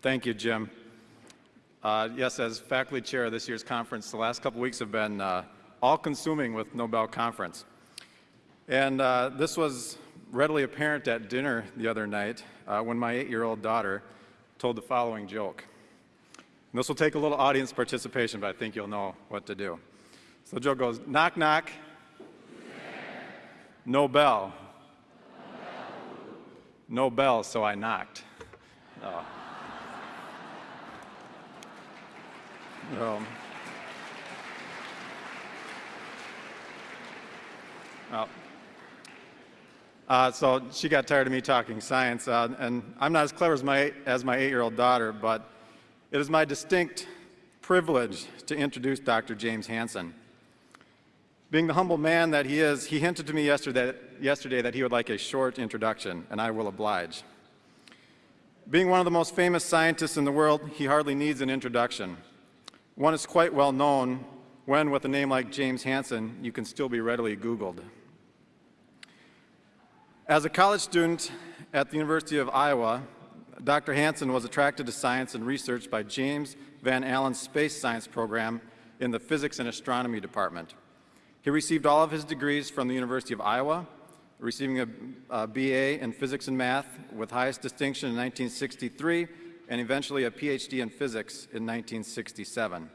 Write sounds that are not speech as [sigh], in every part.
Thank you, Jim. Uh, yes, as faculty chair of this year's conference, the last couple weeks have been uh, all-consuming with Nobel Conference. And uh, this was readily apparent at dinner the other night uh, when my eight-year-old daughter told the following joke. And this will take a little audience participation, but I think you'll know what to do. So the joke goes, knock, knock, no bell. No bell, so I knocked. Oh. Um, well, uh, so she got tired of me talking science, uh, and I'm not as clever as my, as my eight-year-old daughter, but it is my distinct privilege to introduce Dr. James Hansen. Being the humble man that he is, he hinted to me yesterday, yesterday that he would like a short introduction, and I will oblige. Being one of the most famous scientists in the world, he hardly needs an introduction. One is quite well known when, with a name like James Hansen, you can still be readily Googled. As a college student at the University of Iowa, Dr. Hansen was attracted to science and research by James Van Allen's Space Science program in the Physics and Astronomy Department. He received all of his degrees from the University of Iowa, receiving a, a BA in Physics and Math with highest distinction in 1963 and eventually a PhD in physics in 1967.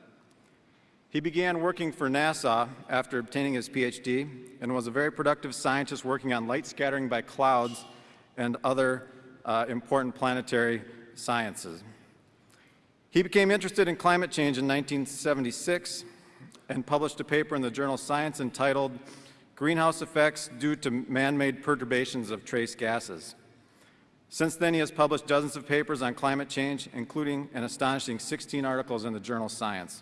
He began working for NASA after obtaining his PhD and was a very productive scientist working on light scattering by clouds and other uh, important planetary sciences. He became interested in climate change in 1976 and published a paper in the journal Science entitled Greenhouse Effects Due to Man-Made Perturbations of Trace Gases. Since then, he has published dozens of papers on climate change, including an astonishing 16 articles in the journal Science.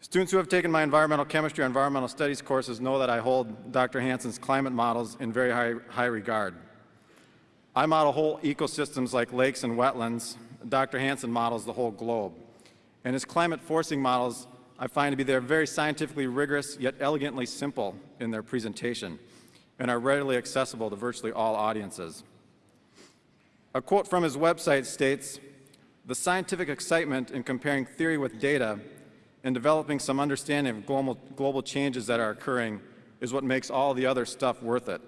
Students who have taken my environmental chemistry or environmental studies courses know that I hold Dr. Hansen's climate models in very high, high regard. I model whole ecosystems like lakes and wetlands. Dr. Hansen models the whole globe. And his climate forcing models I find to be they're very scientifically rigorous, yet elegantly simple in their presentation, and are readily accessible to virtually all audiences. A quote from his website states, the scientific excitement in comparing theory with data and developing some understanding of global, global changes that are occurring is what makes all the other stuff worth it.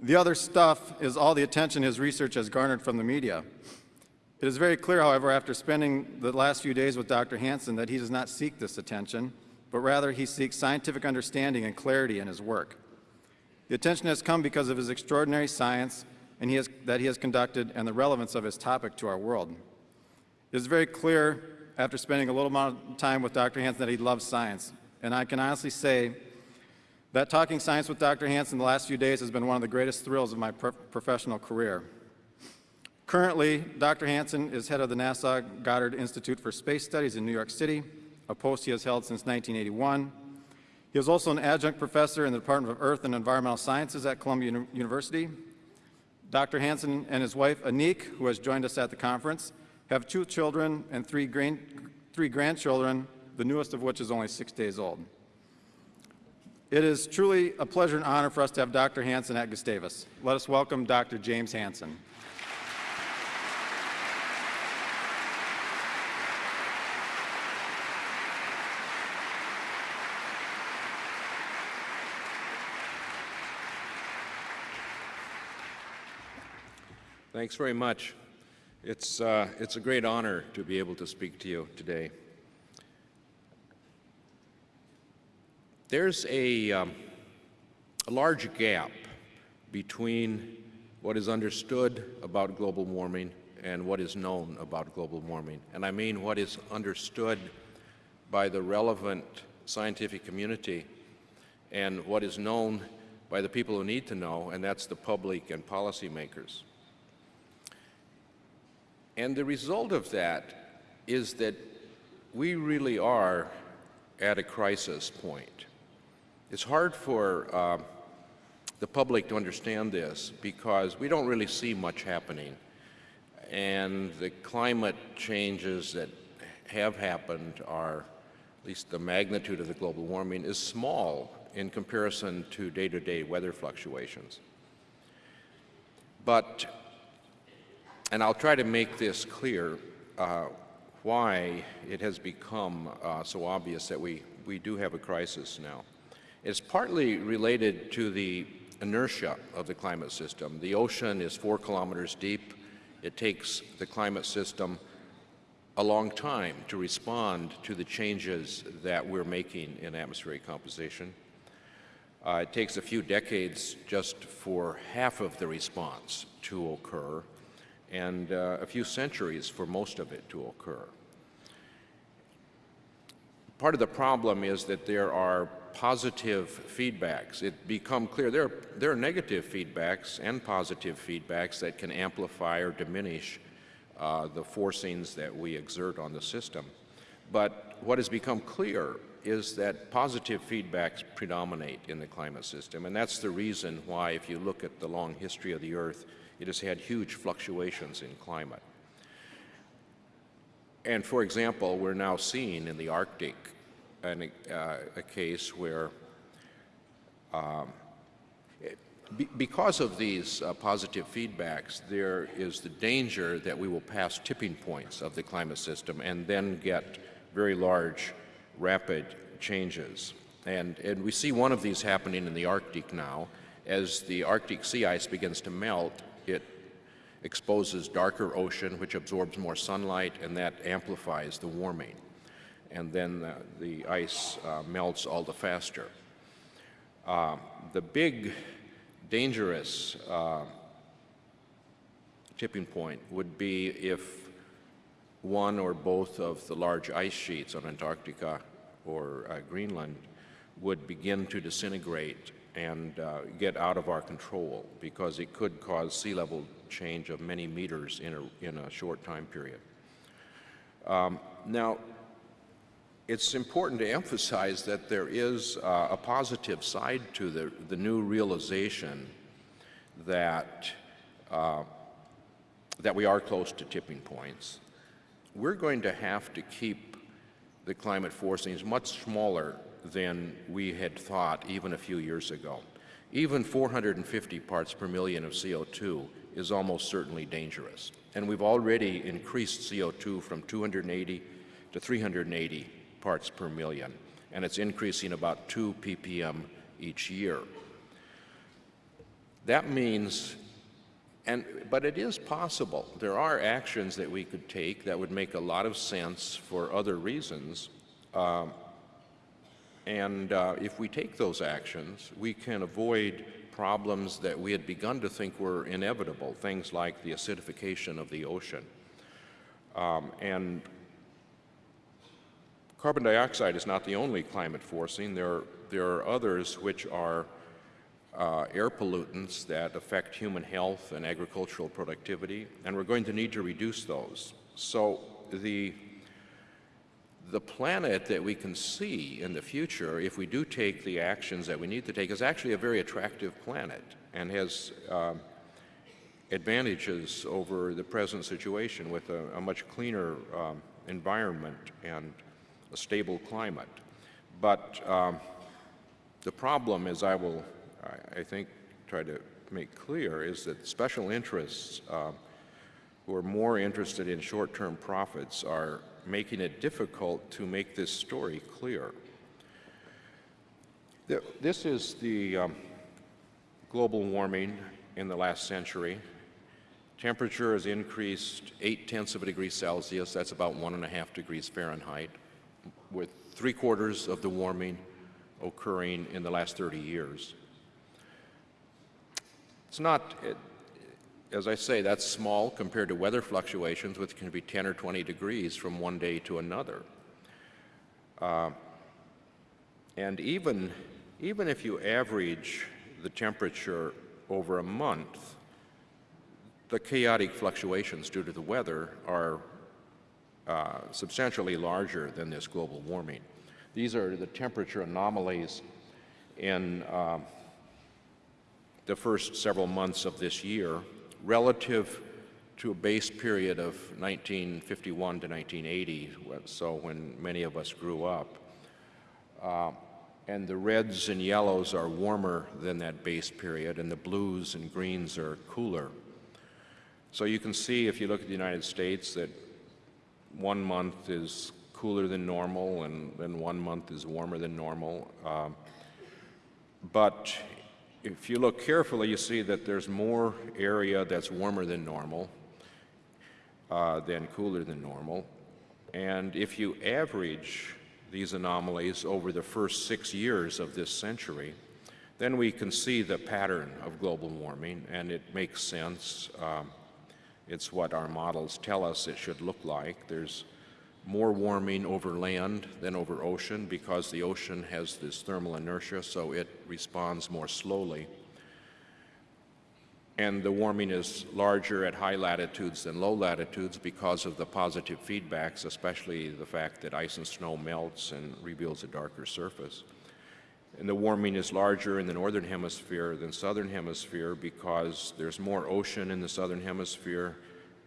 The other stuff is all the attention his research has garnered from the media. It is very clear, however, after spending the last few days with Dr. Hansen that he does not seek this attention, but rather he seeks scientific understanding and clarity in his work. The attention has come because of his extraordinary science and he has, that he has conducted and the relevance of his topic to our world. It is very clear after spending a little amount of time with Dr. Hansen that he loves science. And I can honestly say that talking science with Dr. Hansen the last few days has been one of the greatest thrills of my pro professional career. Currently, Dr. Hansen is head of the NASA Goddard Institute for Space Studies in New York City, a post he has held since 1981. He is also an adjunct professor in the Department of Earth and Environmental Sciences at Columbia University Dr. Hansen and his wife, Anniek, who has joined us at the conference, have two children and three, three grandchildren, the newest of which is only six days old. It is truly a pleasure and honor for us to have Dr. Hansen at Gustavus. Let us welcome Dr. James Hansen. Thanks very much. It's, uh, it's a great honor to be able to speak to you today. There's a, um, a large gap between what is understood about global warming and what is known about global warming. And I mean what is understood by the relevant scientific community and what is known by the people who need to know, and that's the public and policymakers. And the result of that is that we really are at a crisis point. It's hard for uh, the public to understand this because we don't really see much happening. And the climate changes that have happened are, at least the magnitude of the global warming is small in comparison to day-to-day -day weather fluctuations. But and I'll try to make this clear uh, why it has become uh, so obvious that we, we do have a crisis now. It's partly related to the inertia of the climate system. The ocean is four kilometers deep. It takes the climate system a long time to respond to the changes that we're making in atmospheric composition. Uh, it takes a few decades just for half of the response to occur and uh, a few centuries for most of it to occur. Part of the problem is that there are positive feedbacks. It become clear there are, there are negative feedbacks and positive feedbacks that can amplify or diminish uh, the forcings that we exert on the system. But what has become clear is that positive feedbacks predominate in the climate system, and that's the reason why, if you look at the long history of the Earth, it has had huge fluctuations in climate. And for example, we're now seeing in the Arctic an, uh, a case where um, because of these uh, positive feedbacks, there is the danger that we will pass tipping points of the climate system and then get very large, rapid changes. And, and we see one of these happening in the Arctic now. As the Arctic sea ice begins to melt, it exposes darker ocean, which absorbs more sunlight, and that amplifies the warming. And then uh, the ice uh, melts all the faster. Uh, the big, dangerous uh, tipping point would be if one or both of the large ice sheets on Antarctica or uh, Greenland would begin to disintegrate and uh, get out of our control because it could cause sea level change of many meters in a, in a short time period. Um, now, it's important to emphasize that there is uh, a positive side to the, the new realization that, uh, that we are close to tipping points. We're going to have to keep the climate forcings much smaller than we had thought even a few years ago. Even 450 parts per million of CO2 is almost certainly dangerous. And we've already increased CO2 from 280 to 380 parts per million, and it's increasing about 2 ppm each year. That means, and, but it is possible. There are actions that we could take that would make a lot of sense for other reasons. Um, and uh, if we take those actions, we can avoid problems that we had begun to think were inevitable, things like the acidification of the ocean. Um, and carbon dioxide is not the only climate forcing. There are, there are others which are uh, air pollutants that affect human health and agricultural productivity, and we're going to need to reduce those. So the the planet that we can see in the future, if we do take the actions that we need to take, is actually a very attractive planet and has uh, advantages over the present situation with a, a much cleaner um, environment and a stable climate. But um, the problem, as I will, I, I, think, try to make clear, is that special interests uh, who are more interested in short-term profits are making it difficult to make this story clear. This is the um, global warming in the last century. Temperature has increased 8 tenths of a degree Celsius, that's about one and a half degrees Fahrenheit, with three quarters of the warming occurring in the last 30 years. It's not, it, as I say, that's small compared to weather fluctuations, which can be 10 or 20 degrees from one day to another. Uh, and even, even if you average the temperature over a month, the chaotic fluctuations due to the weather are uh, substantially larger than this global warming. These are the temperature anomalies in uh, the first several months of this year relative to a base period of 1951 to 1980, so when many of us grew up. Uh, and the reds and yellows are warmer than that base period, and the blues and greens are cooler. So you can see if you look at the United States that one month is cooler than normal and then one month is warmer than normal. Um, but if you look carefully, you see that there's more area that's warmer than normal uh, than cooler than normal. And if you average these anomalies over the first six years of this century, then we can see the pattern of global warming, and it makes sense. Um, it's what our models tell us it should look like. There's more warming over land than over ocean because the ocean has this thermal inertia, so it responds more slowly. And the warming is larger at high latitudes than low latitudes because of the positive feedbacks, especially the fact that ice and snow melts and reveals a darker surface. And the warming is larger in the northern hemisphere than southern hemisphere because there's more ocean in the southern hemisphere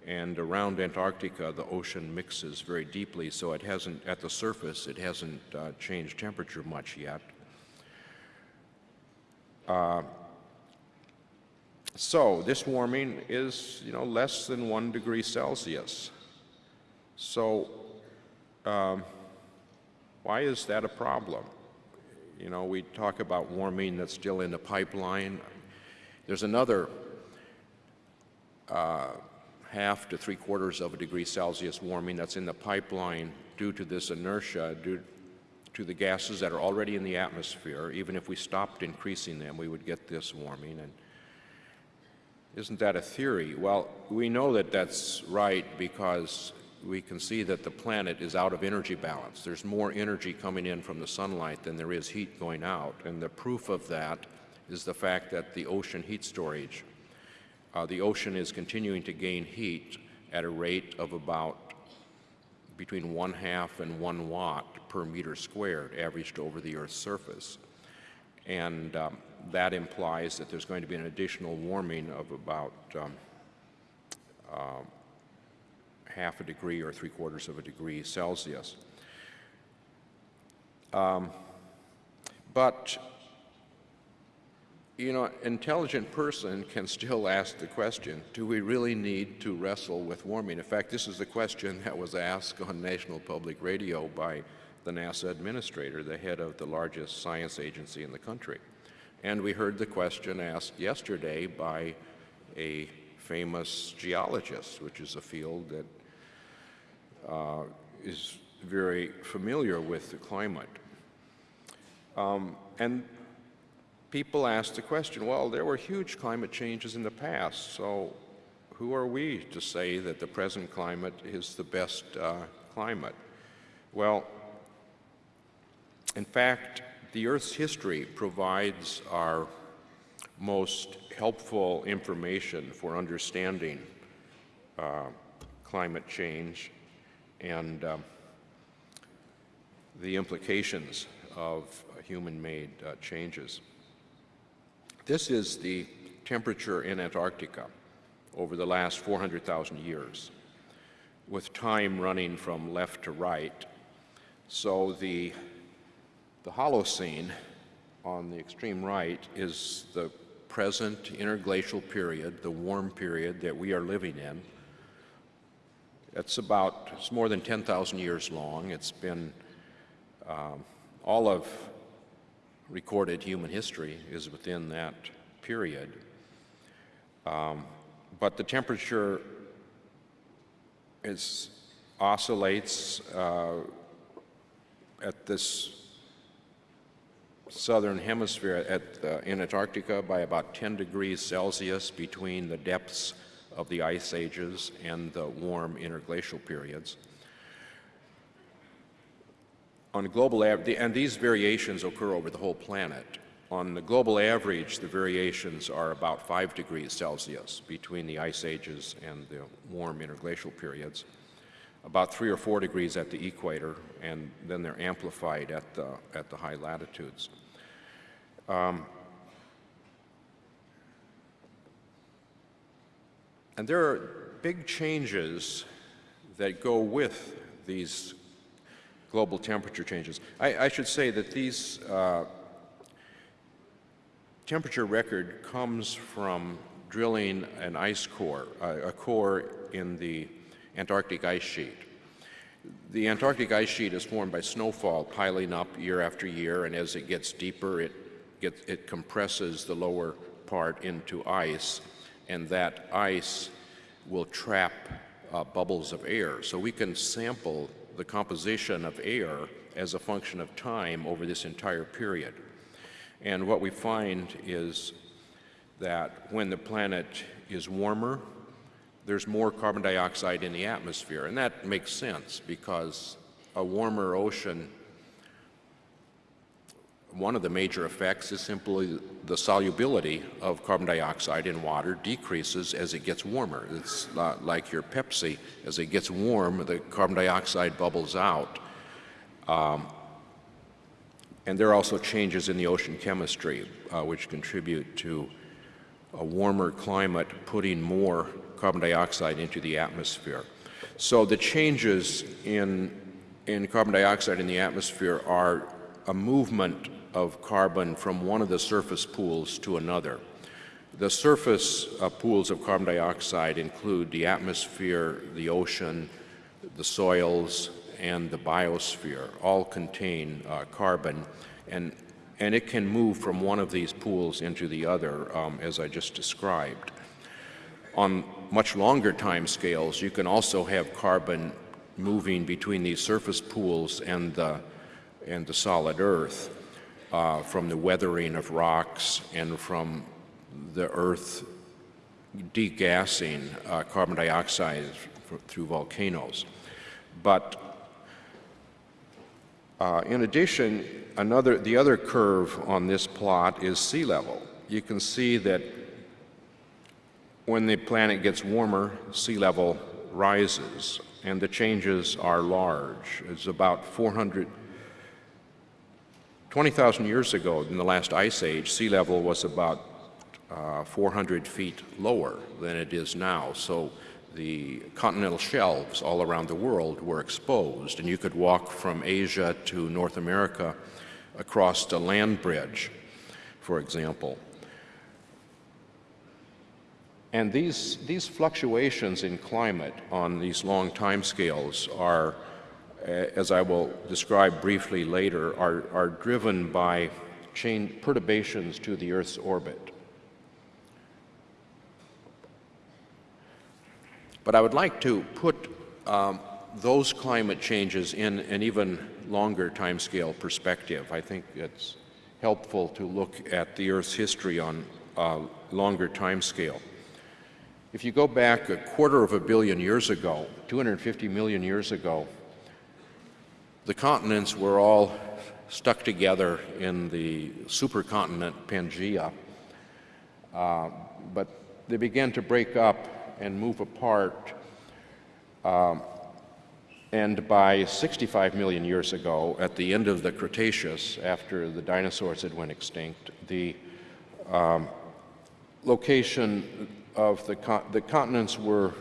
and around Antarctica the ocean mixes very deeply so it hasn't, at the surface, it hasn't uh, changed temperature much yet. Uh, so this warming is, you know, less than one degree Celsius. So um, why is that a problem? You know, we talk about warming that's still in the pipeline. There's another uh, half to three quarters of a degree Celsius warming that's in the pipeline due to this inertia, due to the gases that are already in the atmosphere. Even if we stopped increasing them, we would get this warming. And isn't that a theory? Well, we know that that's right because we can see that the planet is out of energy balance. There's more energy coming in from the sunlight than there is heat going out. And the proof of that is the fact that the ocean heat storage, uh, the ocean is continuing to gain heat at a rate of about between one half and one watt per meter squared averaged over the Earth's surface. And um, that implies that there's going to be an additional warming of about um, uh, half a degree or three quarters of a degree Celsius. Um, but, you know, an intelligent person can still ask the question, do we really need to wrestle with warming? In fact, this is the question that was asked on National Public Radio by the NASA administrator, the head of the largest science agency in the country. And we heard the question asked yesterday by a famous geologist, which is a field that uh, is very familiar with the climate. Um, and people ask the question, well, there were huge climate changes in the past, so who are we to say that the present climate is the best uh, climate? Well, in fact, the Earth's history provides our most helpful information for understanding uh, climate change and um, the implications of uh, human-made uh, changes. This is the temperature in Antarctica over the last 400,000 years, with time running from left to right. So the the Holocene on the extreme right is the present interglacial period, the warm period that we are living in. It's about, it's more than 10,000 years long. It's been, um, all of recorded human history is within that period. Um, but the temperature is, oscillates uh, at this southern hemisphere at, uh, in Antarctica by about 10 degrees Celsius between the depths of the ice ages and the warm interglacial periods. On global and these variations occur over the whole planet. On the global average, the variations are about 5 degrees Celsius between the ice ages and the warm interglacial periods about three or four degrees at the equator, and then they're amplified at the, at the high latitudes. Um, and there are big changes that go with these global temperature changes. I, I should say that these uh, temperature record comes from drilling an ice core, a, core in the Antarctic ice sheet. The Antarctic ice sheet is formed by snowfall piling up year after year, and as it gets deeper, it, gets, it compresses the lower part into ice, and that ice will trap uh, bubbles of air. So we can sample the composition of air as a function of time over this entire period. And what we find is that when the planet is warmer, there's more carbon dioxide in the atmosphere. And that makes sense because a warmer ocean, one of the major effects is simply the solubility of carbon dioxide in water decreases as it gets warmer. It's like your Pepsi. As it gets warm, the carbon dioxide bubbles out. Um, and there are also changes in the ocean chemistry, uh, which contribute to a warmer climate putting more carbon dioxide into the atmosphere. So the changes in, in carbon dioxide in the atmosphere are a movement of carbon from one of the surface pools to another. The surface uh, pools of carbon dioxide include the atmosphere, the ocean, the soils, and the biosphere all contain uh, carbon, and, and it can move from one of these pools into the other, um, as I just described. On much longer time scales, you can also have carbon moving between these surface pools and the, and the solid Earth uh, from the weathering of rocks and from the Earth degassing uh, carbon dioxide through volcanoes. But uh, in addition, another, the other curve on this plot is sea level. You can see that when the planet gets warmer, sea level rises, and the changes are large. It's about 400, 20,000 years ago, in the last ice age, sea level was about uh, 400 feet lower than it is now. So the continental shelves all around the world were exposed, and you could walk from Asia to North America across a land bridge, for example. And these, these fluctuations in climate on these long time scales are, as I will describe briefly later, are, are driven by chain perturbations to the Earth's orbit. But I would like to put um, those climate changes in an even longer timescale perspective. I think it's helpful to look at the Earth's history on a longer timescale. If you go back a quarter of a billion years ago, 250 million years ago, the continents were all stuck together in the supercontinent Pangaea, uh, but they began to break up and move apart. Um, and by 65 million years ago, at the end of the Cretaceous, after the dinosaurs had went extinct, the um, location of the, con the continents were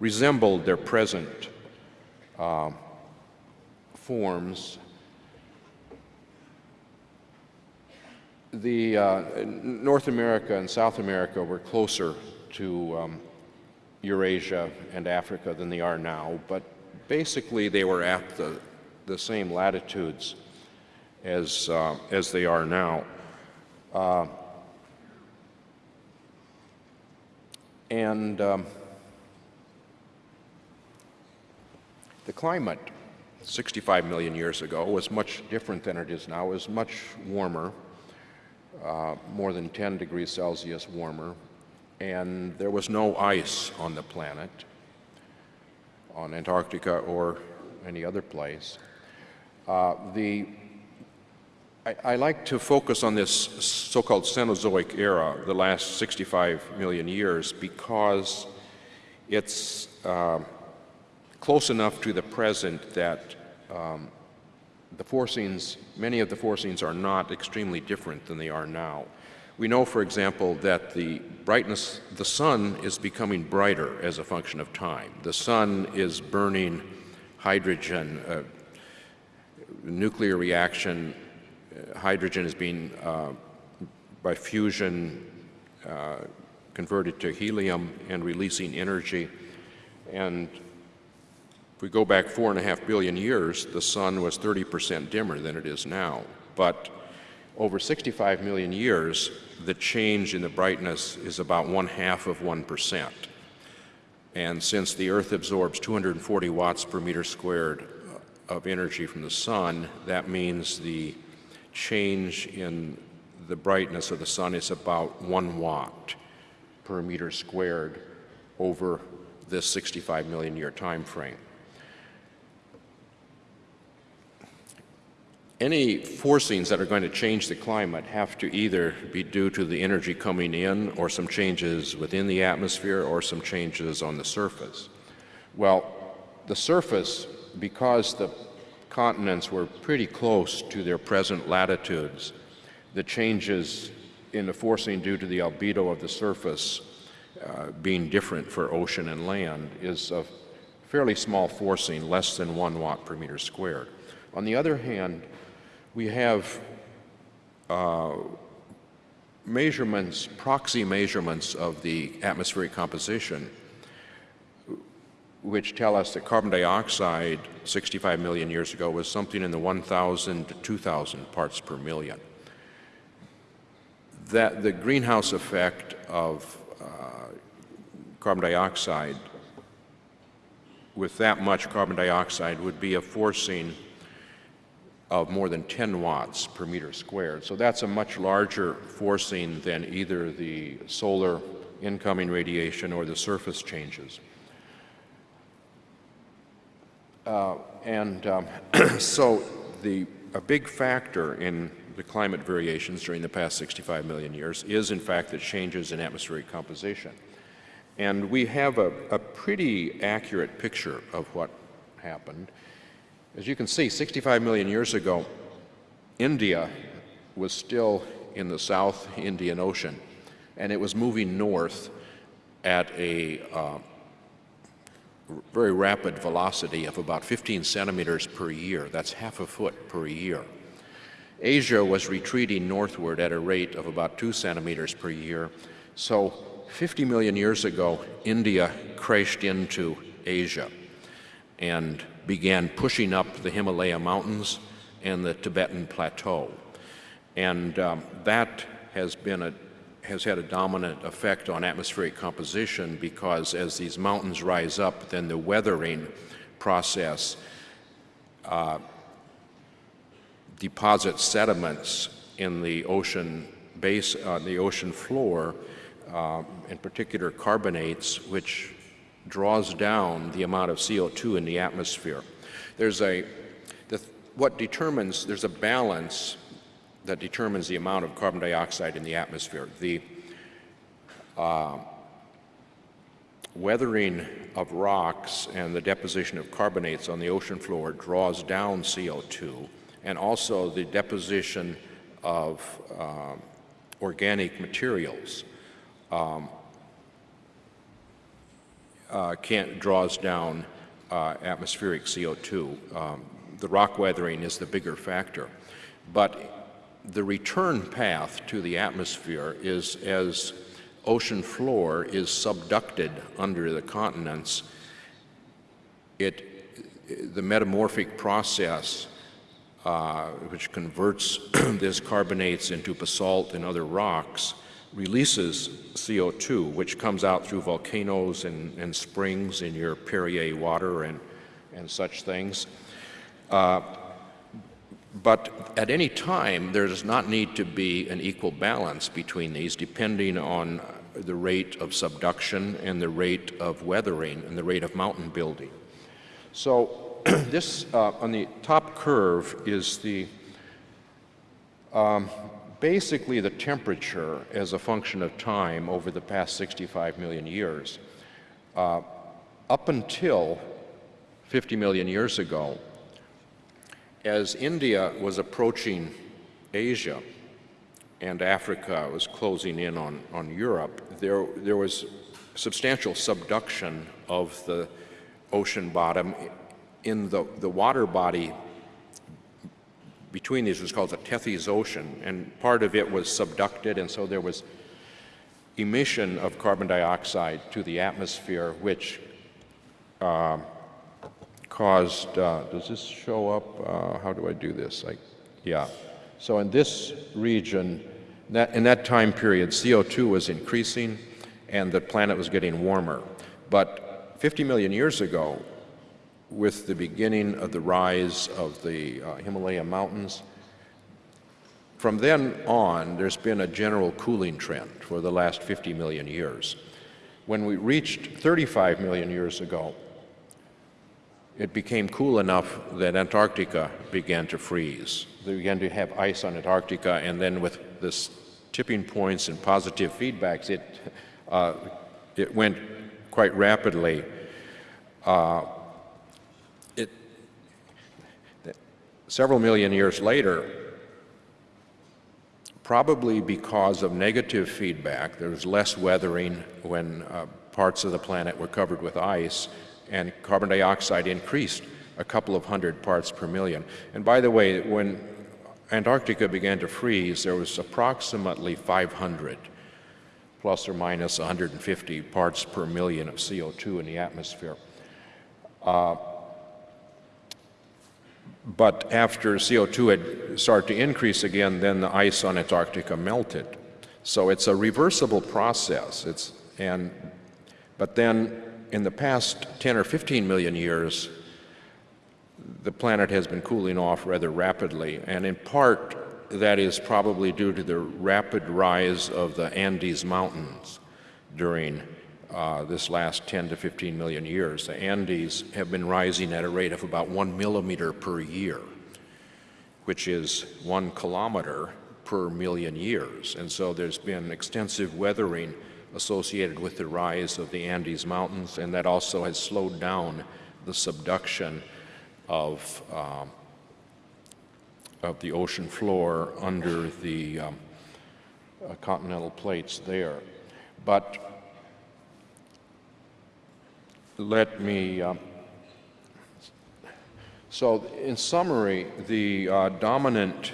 resembled their present uh, forms. The uh, North America and South America were closer to um, Eurasia and Africa than they are now, but basically they were at the, the same latitudes as, uh, as they are now. Uh, and um, the climate 65 million years ago was much different than it is now. It was much warmer, uh, more than 10 degrees Celsius warmer, and there was no ice on the planet, on Antarctica or any other place. Uh, the, I, I, like to focus on this so-called Cenozoic era, the last 65 million years, because it's uh, close enough to the present that um, the forcings, many of the forcings are not extremely different than they are now. We know, for example, that the brightness, the sun is becoming brighter as a function of time. The sun is burning hydrogen, uh, nuclear reaction, uh, hydrogen is being, uh, by fusion, uh, converted to helium and releasing energy. And if we go back four and a half billion years, the sun was 30% dimmer than it is now. But over 65 million years, the change in the brightness is about one half of 1%. And since the Earth absorbs 240 watts per meter squared uh, of energy from the sun, that means the change in the brightness of the sun is about one watt per meter squared over this 65 million year time frame. Any forcings that are going to change the climate have to either be due to the energy coming in or some changes within the atmosphere or some changes on the surface. Well, the surface, because the continents were pretty close to their present latitudes, the changes in the forcing due to the albedo of the surface uh, being different for ocean and land is a fairly small forcing, less than one watt per meter squared. On the other hand, we have uh, measurements, proxy measurements of the atmospheric composition, which tell us that carbon dioxide 65 million years ago was something in the 1,000 to 2,000 parts per million. That the greenhouse effect of uh, carbon dioxide with that much carbon dioxide would be a forcing of more than 10 watts per meter squared. So that's a much larger forcing than either the solar incoming radiation or the surface changes. Uh, and um, [clears throat] so the, a big factor in the climate variations during the past 65 million years is in fact the changes in atmospheric composition. And we have a, a pretty accurate picture of what happened. As you can see, 65 million years ago, India was still in the South Indian Ocean, and it was moving north at a uh, very rapid velocity of about 15 centimeters per year. That's half a foot per year. Asia was retreating northward at a rate of about two centimeters per year. So 50 million years ago, India crashed into Asia. And began pushing up the Himalaya mountains and the Tibetan plateau. And um, that has been a has had a dominant effect on atmospheric composition because as these mountains rise up, then the weathering process uh, deposits sediments in the ocean base, uh, the ocean floor, uh, in particular carbonates, which draws down the amount of CO2 in the atmosphere. There's a, the, what determines, there's a balance that determines the amount of carbon dioxide in the atmosphere. The uh, weathering of rocks and the deposition of carbonates on the ocean floor draws down CO2, and also the deposition of uh, organic materials um, uh, can't, draws down uh, atmospheric CO2. Um, the rock weathering is the bigger factor. But the return path to the atmosphere is as ocean floor is subducted under the continents, it, the metamorphic process uh, which converts [clears throat] these carbonates into basalt and other rocks releases CO2, which comes out through volcanoes and, and springs in your Perrier water and, and such things. Uh, but at any time, there does not need to be an equal balance between these, depending on the rate of subduction and the rate of weathering and the rate of mountain building. So [clears throat] this, uh, on the top curve, is the um, basically the temperature as a function of time over the past 65 million years. Uh, up until 50 million years ago, as India was approaching Asia and Africa was closing in on, on Europe, there, there was substantial subduction of the ocean bottom in the, the water body between these was called the Tethys Ocean, and part of it was subducted, and so there was emission of carbon dioxide to the atmosphere, which uh, caused, uh, does this show up? Uh, how do I do this? I, yeah. So in this region, that, in that time period, CO2 was increasing and the planet was getting warmer. But 50 million years ago, with the beginning of the rise of the uh, Himalaya mountains, from then on, there's been a general cooling trend for the last 50 million years. When we reached 35 million years ago, it became cool enough that Antarctica began to freeze. They began to have ice on Antarctica, and then with this tipping points and positive feedbacks, it, uh, it went quite rapidly. Uh, several million years later, probably because of negative feedback, there was less weathering when uh, parts of the planet were covered with ice, and carbon dioxide increased a couple of hundred parts per million. And by the way, when Antarctica began to freeze, there was approximately 500 plus or minus 150 parts per million of CO2 in the atmosphere. Uh, but after CO2 had started to increase again, then the ice on Antarctica melted. So it's a reversible process. It's, and, but then in the past 10 or 15 million years, the planet has been cooling off rather rapidly, and in part that is probably due to the rapid rise of the Andes Mountains during uh, this last 10 to 15 million years. The Andes have been rising at a rate of about one millimeter per year, which is one kilometer per million years. And so there's been extensive weathering associated with the rise of the Andes Mountains, and that also has slowed down the subduction of, um, of the ocean floor under the um, uh, continental plates there. But let me, uh, so in summary, the uh, dominant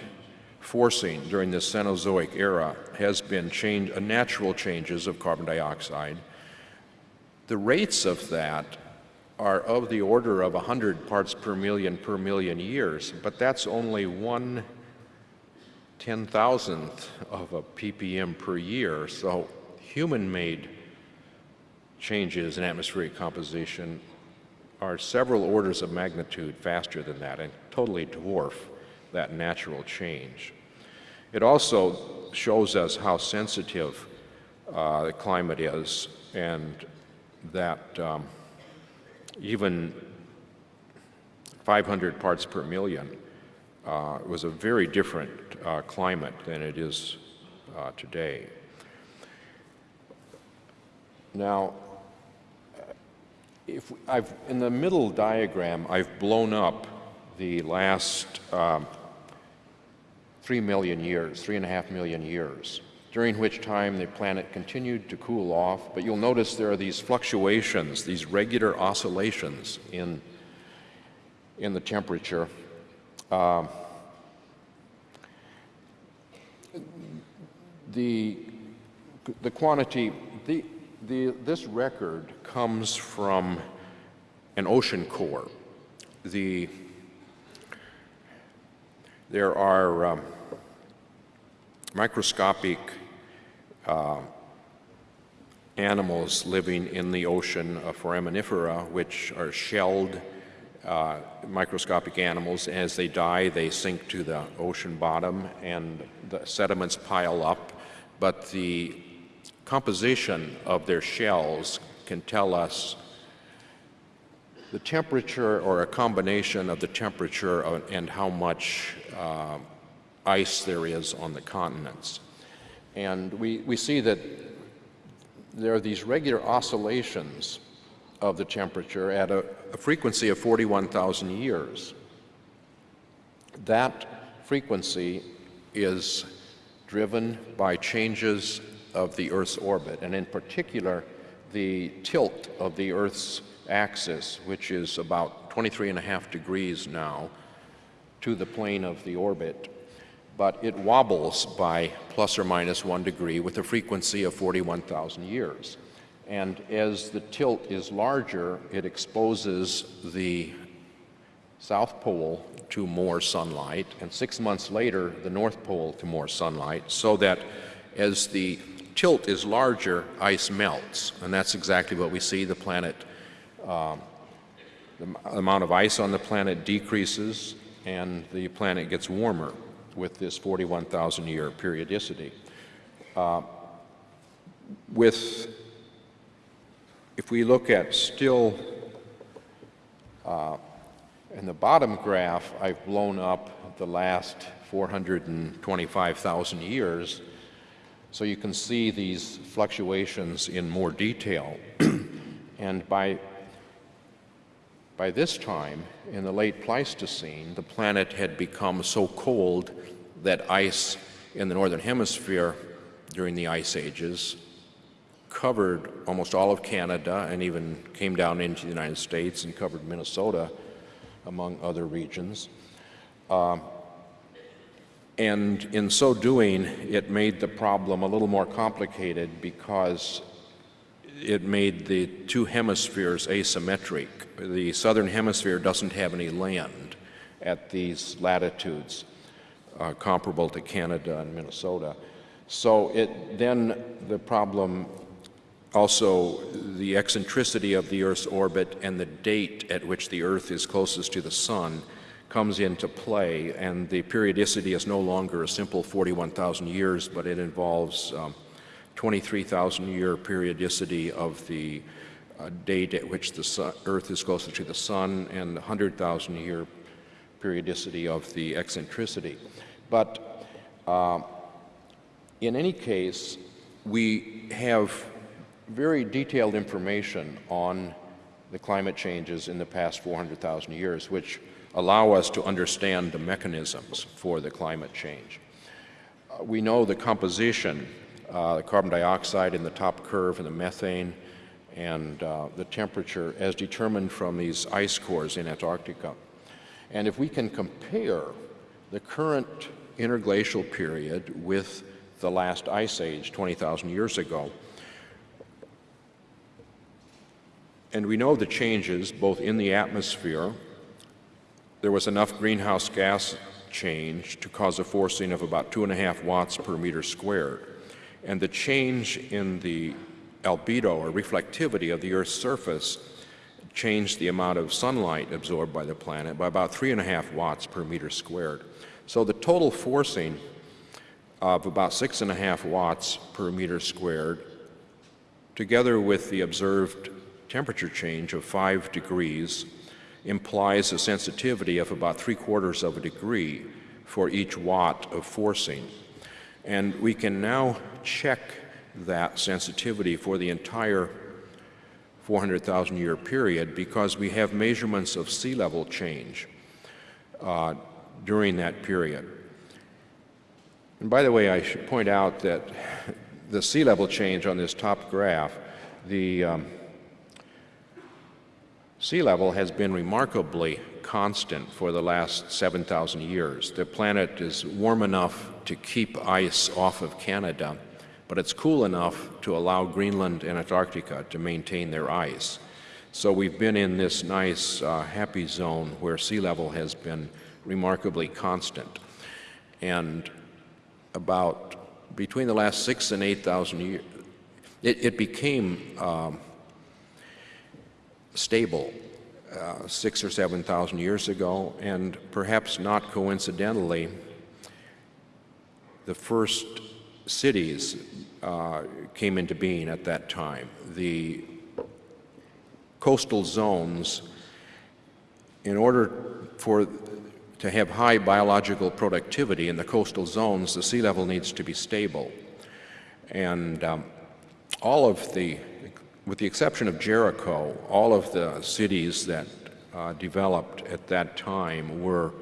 forcing during the Cenozoic era has been change, uh, natural changes of carbon dioxide. The rates of that are of the order of 100 parts per million per million years, but that's only one ten thousandth of a ppm per year. So human-made changes in atmospheric composition are several orders of magnitude faster than that and totally dwarf that natural change. It also shows us how sensitive uh, the climate is and that um, even 500 parts per million uh, was a very different uh, climate than it is uh, today. Now, if I've, in the middle diagram, I've blown up the last um, three million years, three and a half million years, during which time the planet continued to cool off. But you'll notice there are these fluctuations, these regular oscillations in, in the temperature. Uh, the, the quantity, the, the, this record comes from an ocean core. The, there are um, microscopic uh, animals living in the ocean, uh, foraminifera, which are shelled uh, microscopic animals. As they die, they sink to the ocean bottom and the sediments pile up. But the composition of their shells can tell us the temperature or a combination of the temperature and how much uh, ice there is on the continents. And we, we see that there are these regular oscillations of the temperature at a, a frequency of 41,000 years. That frequency is driven by changes of the Earth's orbit, and in particular, the tilt of the Earth's axis, which is about 23 and a half degrees now, to the plane of the orbit. but it wobbles by plus or minus one degree with a frequency of 41,000 years. And as the tilt is larger, it exposes the South Pole to more sunlight, and six months later, the North Pole to more sunlight, so that as the tilt is larger, ice melts. And that's exactly what we see. The planet, um, the amount of ice on the planet decreases, and the planet gets warmer with this 41,000 year periodicity. Uh, with, if we look at still, uh, in the bottom graph, I've blown up the last 425,000 years, so you can see these fluctuations in more detail. [clears throat] and by by this time, in the late Pleistocene, the planet had become so cold that ice in the northern hemisphere during the ice ages covered almost all of Canada and even came down into the United States and covered Minnesota, among other regions. Uh, and in so doing, it made the problem a little more complicated because it made the two hemispheres asymmetric. The southern hemisphere doesn't have any land at these latitudes uh, comparable to Canada and Minnesota. So it then the problem also the eccentricity of the Earth's orbit and the date at which the Earth is closest to the Sun comes into play, and the periodicity is no longer a simple 41,000 years, but it involves um, 23,000 year periodicity of the uh, date at which the sun, Earth is closer to the Sun and 100,000 year periodicity of the eccentricity. But uh, in any case, we have very detailed information on the climate changes in the past 400,000 years, which allow us to understand the mechanisms for the climate change. Uh, we know the composition uh, the carbon dioxide in the top curve and the methane and uh, the temperature as determined from these ice cores in Antarctica. And if we can compare the current interglacial period with the last ice age 20,000 years ago, and we know the changes both in the atmosphere, there was enough greenhouse gas change to cause a forcing of about two and a half watts per meter squared and the change in the albedo or reflectivity of the Earth's surface changed the amount of sunlight absorbed by the planet by about three and a half watts per meter squared. So the total forcing of about six and a half watts per meter squared, together with the observed temperature change of five degrees, implies a sensitivity of about three quarters of a degree for each watt of forcing. And we can now check that sensitivity for the entire 400,000 year period because we have measurements of sea level change uh, during that period. And by the way, I should point out that the sea level change on this top graph, the um, sea level has been remarkably constant for the last 7,000 years. The planet is warm enough to keep ice off of Canada, but it's cool enough to allow Greenland and Antarctica to maintain their ice. So we've been in this nice uh, happy zone where sea level has been remarkably constant. And about between the last six and 8,000 years, it, it, became um, stable uh, six or 7,000 years ago, and perhaps not coincidentally, the first cities uh, came into being at that time. The coastal zones, in order for to have high biological productivity in the coastal zones, the sea level needs to be stable. And um, all of the, with the exception of Jericho, all of the cities that uh, developed at that time were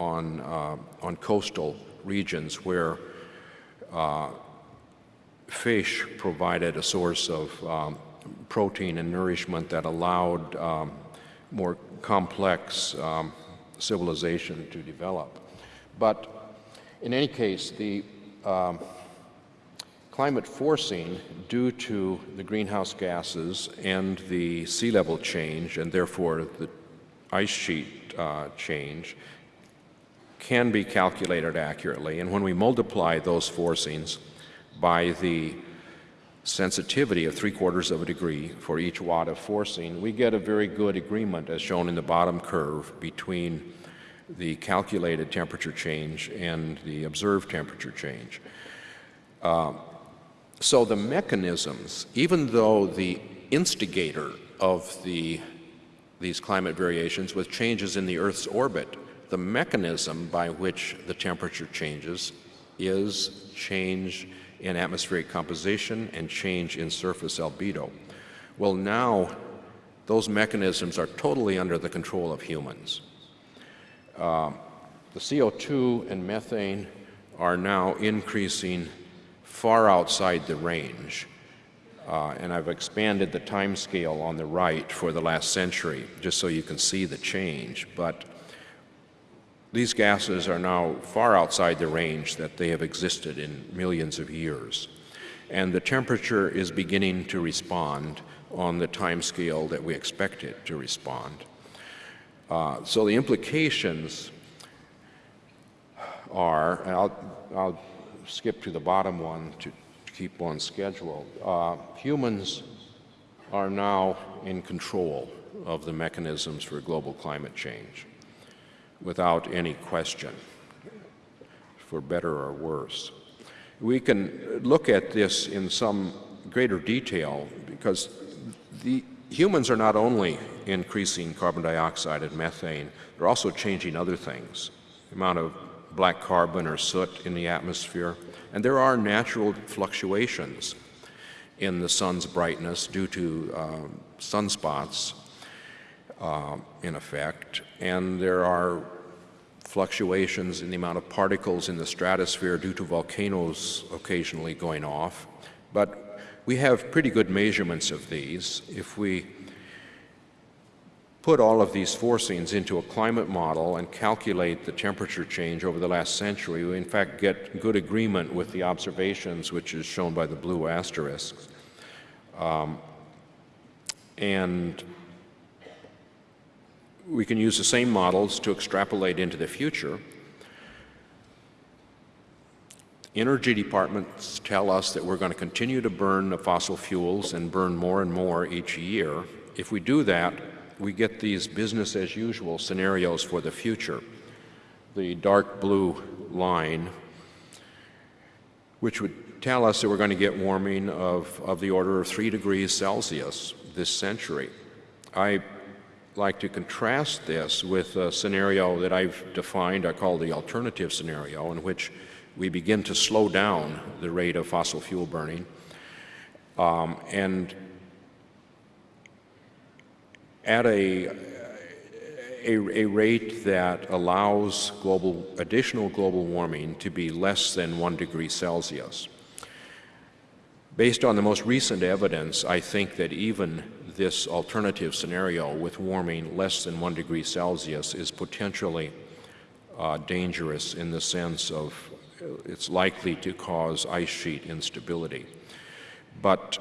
on, uh, on coastal regions where uh, fish provided a source of um, protein and nourishment that allowed um, more complex um, civilization to develop. But in any case, the um, climate forcing due to the greenhouse gases and the sea level change, and therefore the ice sheet uh, change, can be calculated accurately. And when we multiply those forcings by the sensitivity of three quarters of a degree for each watt of forcing, we get a very good agreement, as shown in the bottom curve, between the calculated temperature change and the observed temperature change. Uh, so the mechanisms, even though the instigator of the, these climate variations was changes in the Earth's orbit, the mechanism by which the temperature changes is change in atmospheric composition and change in surface albedo. Well, now those mechanisms are totally under the control of humans. Uh, the CO2 and methane are now increasing far outside the range. Uh, and I've expanded the time scale on the right for the last century, just so you can see the change. But these gases are now far outside the range that they have existed in millions of years. And the temperature is beginning to respond on the time scale that we expect it to respond. Uh, so the implications are, I'll, I'll skip to the bottom one to, keep on schedule. Uh, humans are now in control of the mechanisms for global climate change without any question, for better or worse. We can look at this in some greater detail because the humans are not only increasing carbon dioxide and methane, they're also changing other things. The amount of black carbon or soot in the atmosphere, and there are natural fluctuations in the sun's brightness due to uh, sunspots uh, in effect, and there are fluctuations in the amount of particles in the stratosphere due to volcanoes occasionally going off. But we have pretty good measurements of these. If we put all of these forcings into a climate model and calculate the temperature change over the last century, we in fact get good agreement with the observations, which is shown by the blue asterisks. Um, and we can use the same models to extrapolate into the future. Energy departments tell us that we're going to continue to burn the fossil fuels and burn more and more each year. If we do that, we get these business as usual scenarios for the future. The dark blue line, which would tell us that we're going to get warming of, of the order of 3 degrees Celsius this century. I like to contrast this with a scenario that I've defined, I call the alternative scenario, in which we begin to slow down the rate of fossil fuel burning um, and at a, a, a, rate that allows global, additional global warming to be less than one degree Celsius. Based on the most recent evidence, I think that even this alternative scenario with warming less than one degree Celsius is potentially uh, dangerous in the sense of uh, it's likely to cause ice sheet instability. But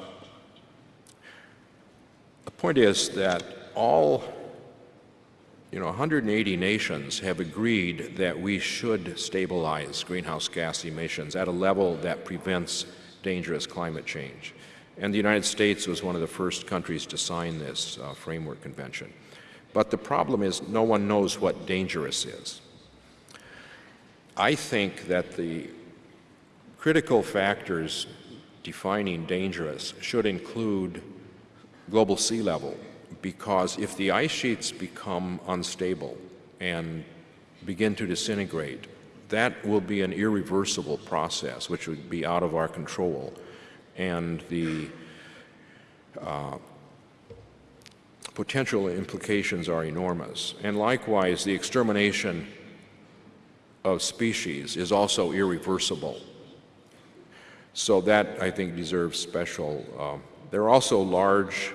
the point is that all you know, 180 nations have agreed that we should stabilize greenhouse gas emissions at a level that prevents dangerous climate change. And the United States was one of the first countries to sign this uh, framework convention. But the problem is no one knows what dangerous is. I think that the critical factors defining dangerous should include global sea level, because if the ice sheets become unstable and begin to disintegrate, that will be an irreversible process which would be out of our control and the uh, potential implications are enormous. And likewise, the extermination of species is also irreversible. So that, I think, deserves special. Uh, there are also large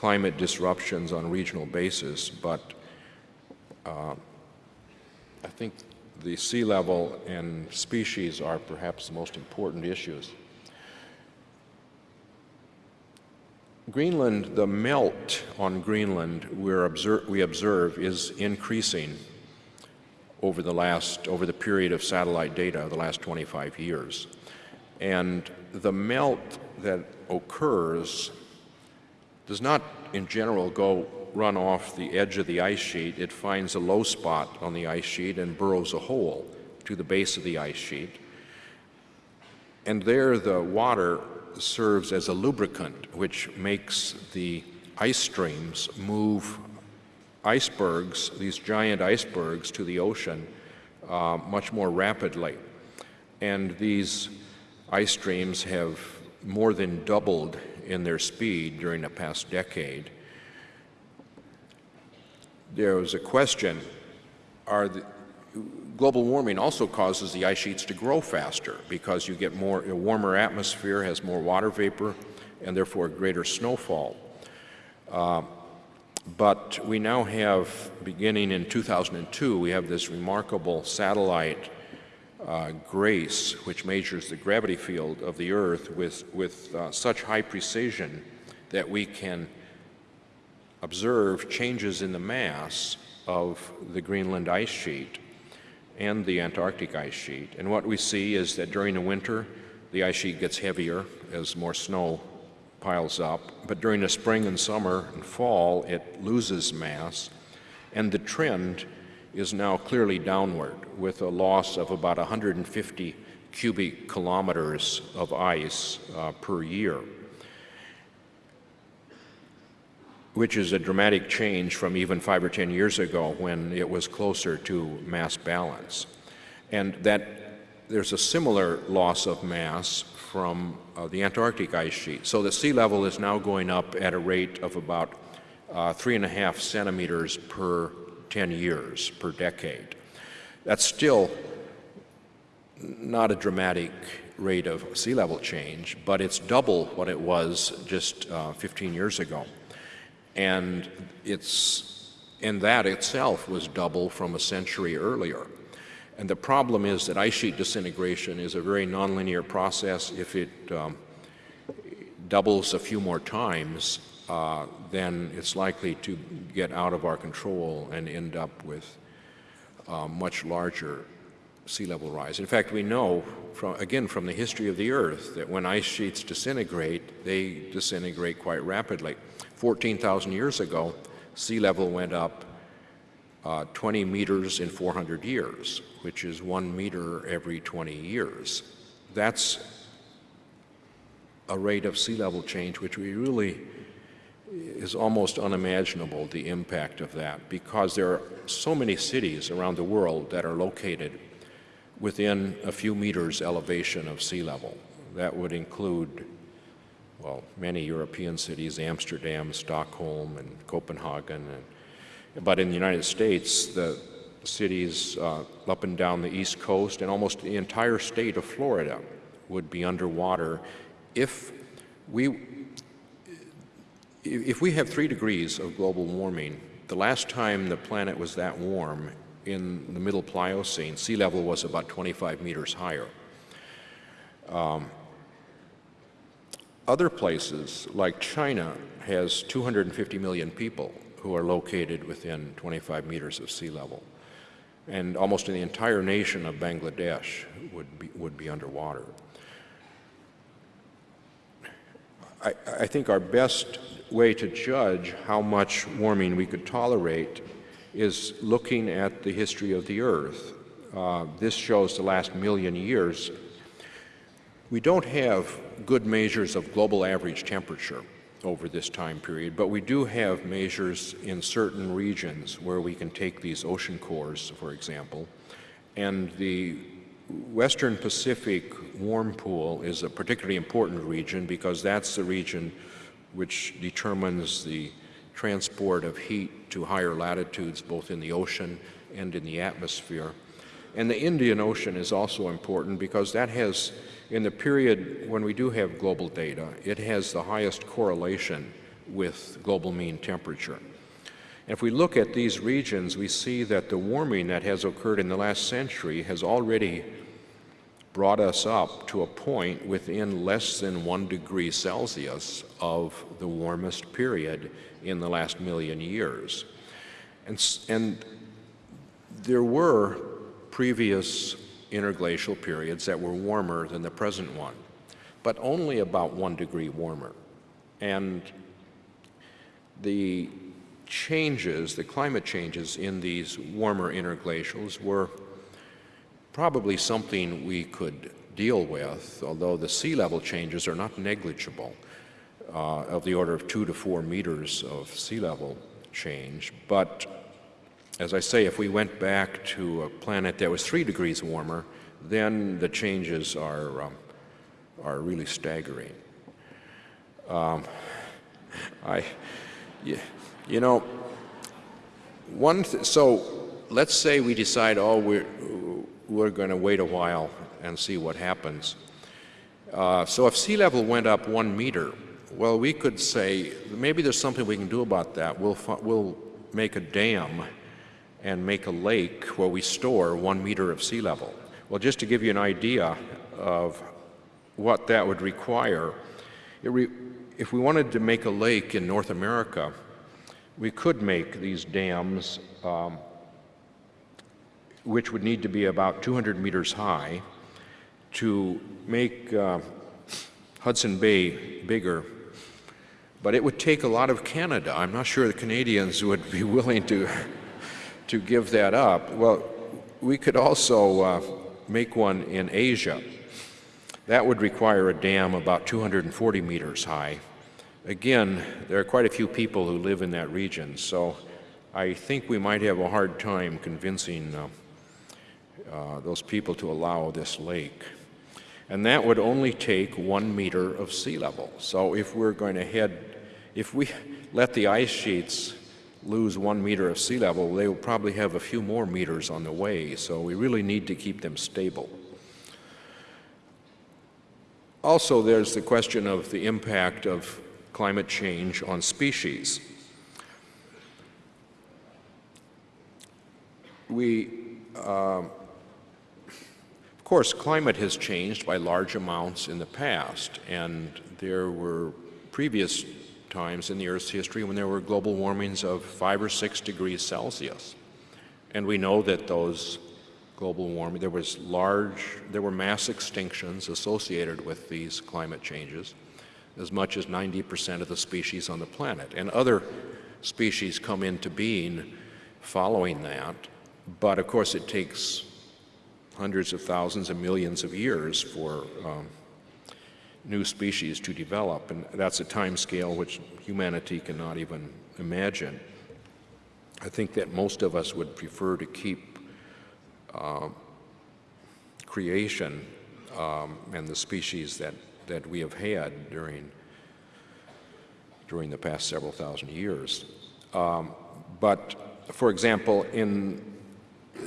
climate disruptions on a regional basis, but uh, I think the sea level and species are perhaps the most important issues. Greenland, the melt on Greenland observe, we observe is increasing over the last, over the period of satellite data, the last 25 years. And the melt that occurs does not, in general, go run off the edge of the ice sheet. It finds a low spot on the ice sheet and burrows a hole to the base of the ice sheet. And there the water serves as a lubricant, which makes the ice streams move icebergs, these giant icebergs, to the ocean uh, much more rapidly. And these ice streams have more than doubled in their speed during the past decade. There was a question, are the, global warming also causes the ice sheets to grow faster because you get more, a warmer atmosphere has more water vapor and therefore greater snowfall. Uh, but we now have, beginning in 2002, we have this remarkable satellite uh, GRACE, which measures the gravity field of the Earth with, with uh, such high precision that we can observe changes in the mass of the Greenland ice sheet and the Antarctic ice sheet. And what we see is that during the winter, the ice sheet gets heavier as more snow piles up, but during the spring and summer and fall, it loses mass, and the trend is now clearly downward with a loss of about 150 cubic kilometers of ice uh, per year, which is a dramatic change from even five or 10 years ago when it was closer to mass balance. And that there's a similar loss of mass from uh, the Antarctic ice sheet. So the sea level is now going up at a rate of about uh, three and a half centimeters per 10 years, per decade. That's still not a dramatic rate of sea level change, but it's double what it was just uh, 15 years ago. And it's, and that itself was double from a century earlier. And the problem is that ice sheet disintegration is a very nonlinear process. If it um, doubles a few more times, uh, then it's likely to get out of our control and end up with uh, much larger sea level rise. In fact, we know, from, again, from the history of the Earth, that when ice sheets disintegrate, they disintegrate quite rapidly. 14,000 years ago, sea level went up uh, 20 meters in 400 years, which is one meter every 20 years. That's a rate of sea level change which we really is almost unimaginable the impact of that because there are so many cities around the world that are located within a few meters elevation of sea level. That would include, well, many European cities, Amsterdam, Stockholm, and Copenhagen, and but in the United States, the cities uh, up and down the East Coast and almost the entire state of Florida would be underwater if we, if we have three degrees of global warming, the last time the planet was that warm in the middle Pliocene, sea level was about 25 meters higher. Um, other places, like China, has 250 million people who are located within 25 meters of sea level. And almost the entire nation of Bangladesh would be, would be underwater. I, I think our best way to judge how much warming we could tolerate is looking at the history of the Earth. Uh, this shows the last million years. We don't have good measures of global average temperature over this time period, but we do have measures in certain regions where we can take these ocean cores, for example, and the Western Pacific warm pool is a particularly important region because that's the region which determines the transport of heat to higher latitudes both in the ocean and in the atmosphere. And the Indian Ocean is also important because that has in the period when we do have global data, it has the highest correlation with global mean temperature. If we look at these regions, we see that the warming that has occurred in the last century has already brought us up to a point within less than one degree Celsius of the warmest period in the last million years. And, and there were previous interglacial periods that were warmer than the present one, but only about one degree warmer. And the changes, the climate changes in these warmer interglacials were probably something we could deal with, although the sea level changes are not negligible, uh, of the order of two to four meters of sea level change. But as I say, if we went back to a planet that was three degrees warmer, then the changes are, um, are really staggering. Um, I, yeah, you know, one, so let's say we decide, oh, we're, we're going to wait a while and see what happens. Uh, so if sea level went up one meter, well, we could say maybe there's something we can do about that. We'll, we'll make a dam and make a lake where we store one meter of sea level. Well, just to give you an idea of what that would require, re if we wanted to make a lake in North America, we could make these dams um, which would need to be about 200 meters high to make uh, Hudson Bay bigger. But it would take a lot of Canada. I'm not sure the Canadians would be [laughs] willing to, to give that up. Well, we could also uh, make one in Asia. That would require a dam about 240 meters high. Again, there are quite a few people who live in that region, so I think we might have a hard time convincing uh, uh, those people to allow this lake. And that would only take one meter of sea level. So if we're going to head, if we let the ice sheets lose one meter of sea level, they will probably have a few more meters on the way. So we really need to keep them stable. Also, there's the question of the impact of climate change on species. We, uh, course, climate has changed by large amounts in the past, and there were previous times in the Earth's history when there were global warmings of five or six degrees Celsius. And we know that those global warming, there was large, there were mass extinctions associated with these climate changes, as much as 90% of the species on the planet. And other species come into being following that, but of course it takes hundreds of thousands and millions of years for um, new species to develop, and that's a time scale which humanity cannot even imagine. I think that most of us would prefer to keep uh, creation um, and the species that, that we have had during, during the past several thousand years. Um, but, for example, in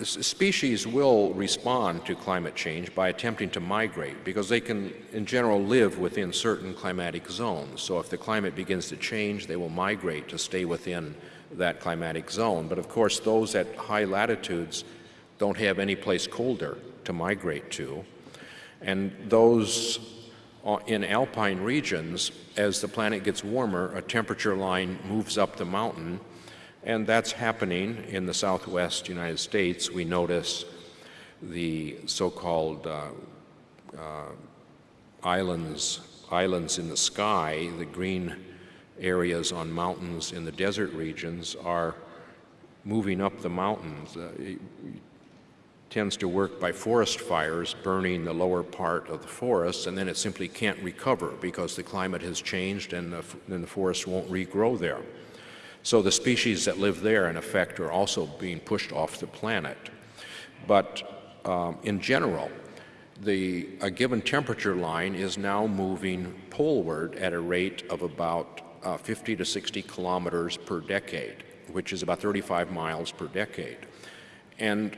species will respond to climate change by attempting to migrate because they can, in general, live within certain climatic zones. So if the climate begins to change, they will migrate to stay within that climatic zone. But of course, those at high latitudes don't have any place colder to migrate to. And those uh, in alpine regions, as the planet gets warmer, a temperature line moves up the mountain and that's happening in the southwest United States. We notice the so-called uh, uh, islands, islands in the sky, the green areas on mountains in the desert regions are moving up the mountains. Uh, it tends to work by forest fires, burning the lower part of the forest, and then it simply can't recover because the climate has changed and the, then the forest won't regrow there. So the species that live there, in effect, are also being pushed off the planet. But um, in general, the, a given temperature line is now moving poleward at a rate of about uh, 50 to 60 kilometers per decade, which is about 35 miles per decade. And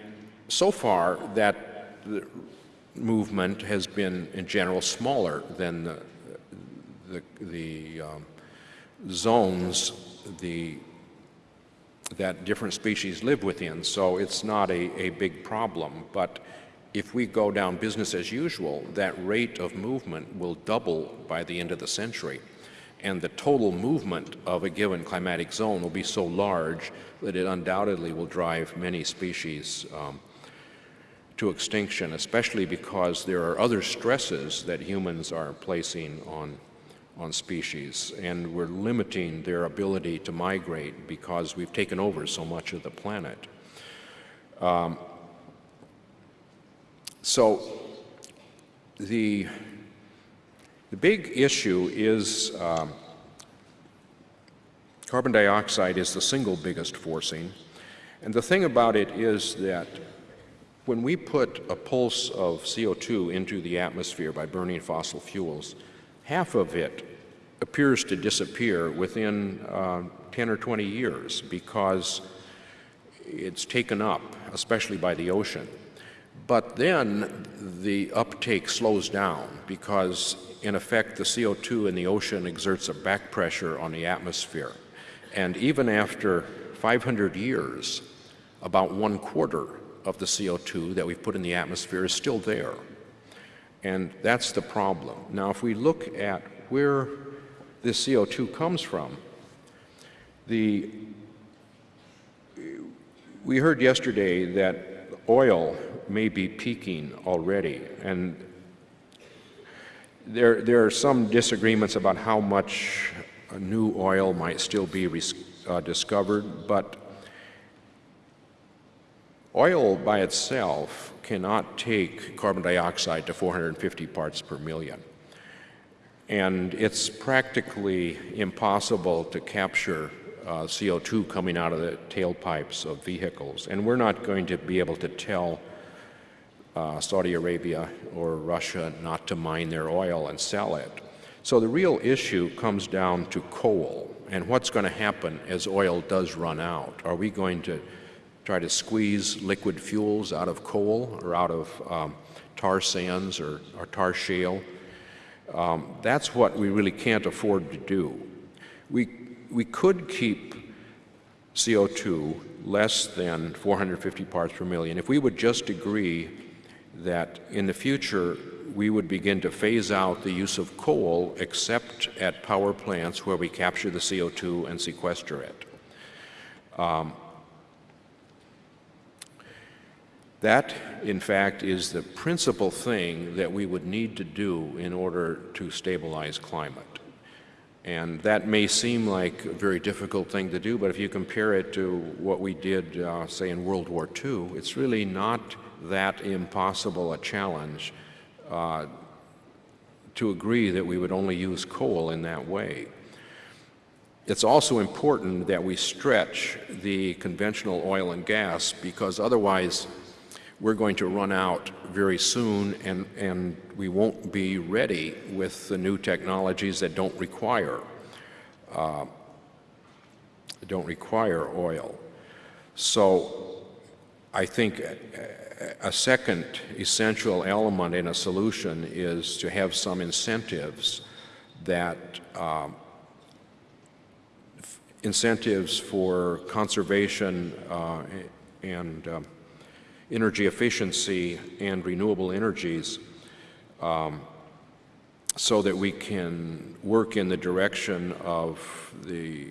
so far, that movement has been, in general, smaller than the, the, the um, zones the that different species live within, so it's not a, a big problem. But if we go down business as usual, that rate of movement will double by the end of the century. And the total movement of a given climatic zone will be so large that it undoubtedly will drive many species um, to extinction, especially because there are other stresses that humans are placing on on species, and we're limiting their ability to migrate because we've taken over so much of the planet. Um, so the, the big issue is um, carbon dioxide is the single biggest forcing, and the thing about it is that when we put a pulse of CO2 into the atmosphere by burning fossil fuels, half of it appears to disappear within uh, 10 or 20 years because it's taken up, especially by the ocean. But then the uptake slows down because, in effect, the CO2 in the ocean exerts a back pressure on the atmosphere. And even after 500 years, about one quarter of the CO2 that we've put in the atmosphere is still there. And that's the problem. Now, if we look at where this CO2 comes from, the, we heard yesterday that oil may be peaking already, and there, there are some disagreements about how much new oil might still be uh, discovered, but oil by itself cannot take carbon dioxide to 450 parts per million. And it's practically impossible to capture uh, CO2 coming out of the tailpipes of vehicles. And we're not going to be able to tell uh, Saudi Arabia or Russia not to mine their oil and sell it. So the real issue comes down to coal and what's going to happen as oil does run out. Are we going to try to squeeze liquid fuels out of coal or out of um, tar sands or, or tar shale? Um, that's what we really can't afford to do. We, we could keep CO2 less than 450 parts per million if we would just agree that in the future we would begin to phase out the use of coal except at power plants where we capture the CO2 and sequester it. Um, That, in fact, is the principal thing that we would need to do in order to stabilize climate. And that may seem like a very difficult thing to do, but if you compare it to what we did, uh, say, in World War II, it's really not that impossible a challenge uh, to agree that we would only use coal in that way. It's also important that we stretch the conventional oil and gas because otherwise we're going to run out very soon and, and we won't be ready with the new technologies that don't require uh, don't require oil. So I think a second essential element in a solution is to have some incentives that um, incentives for conservation uh, and um, energy efficiency and renewable energies um, so that we can work in the direction of the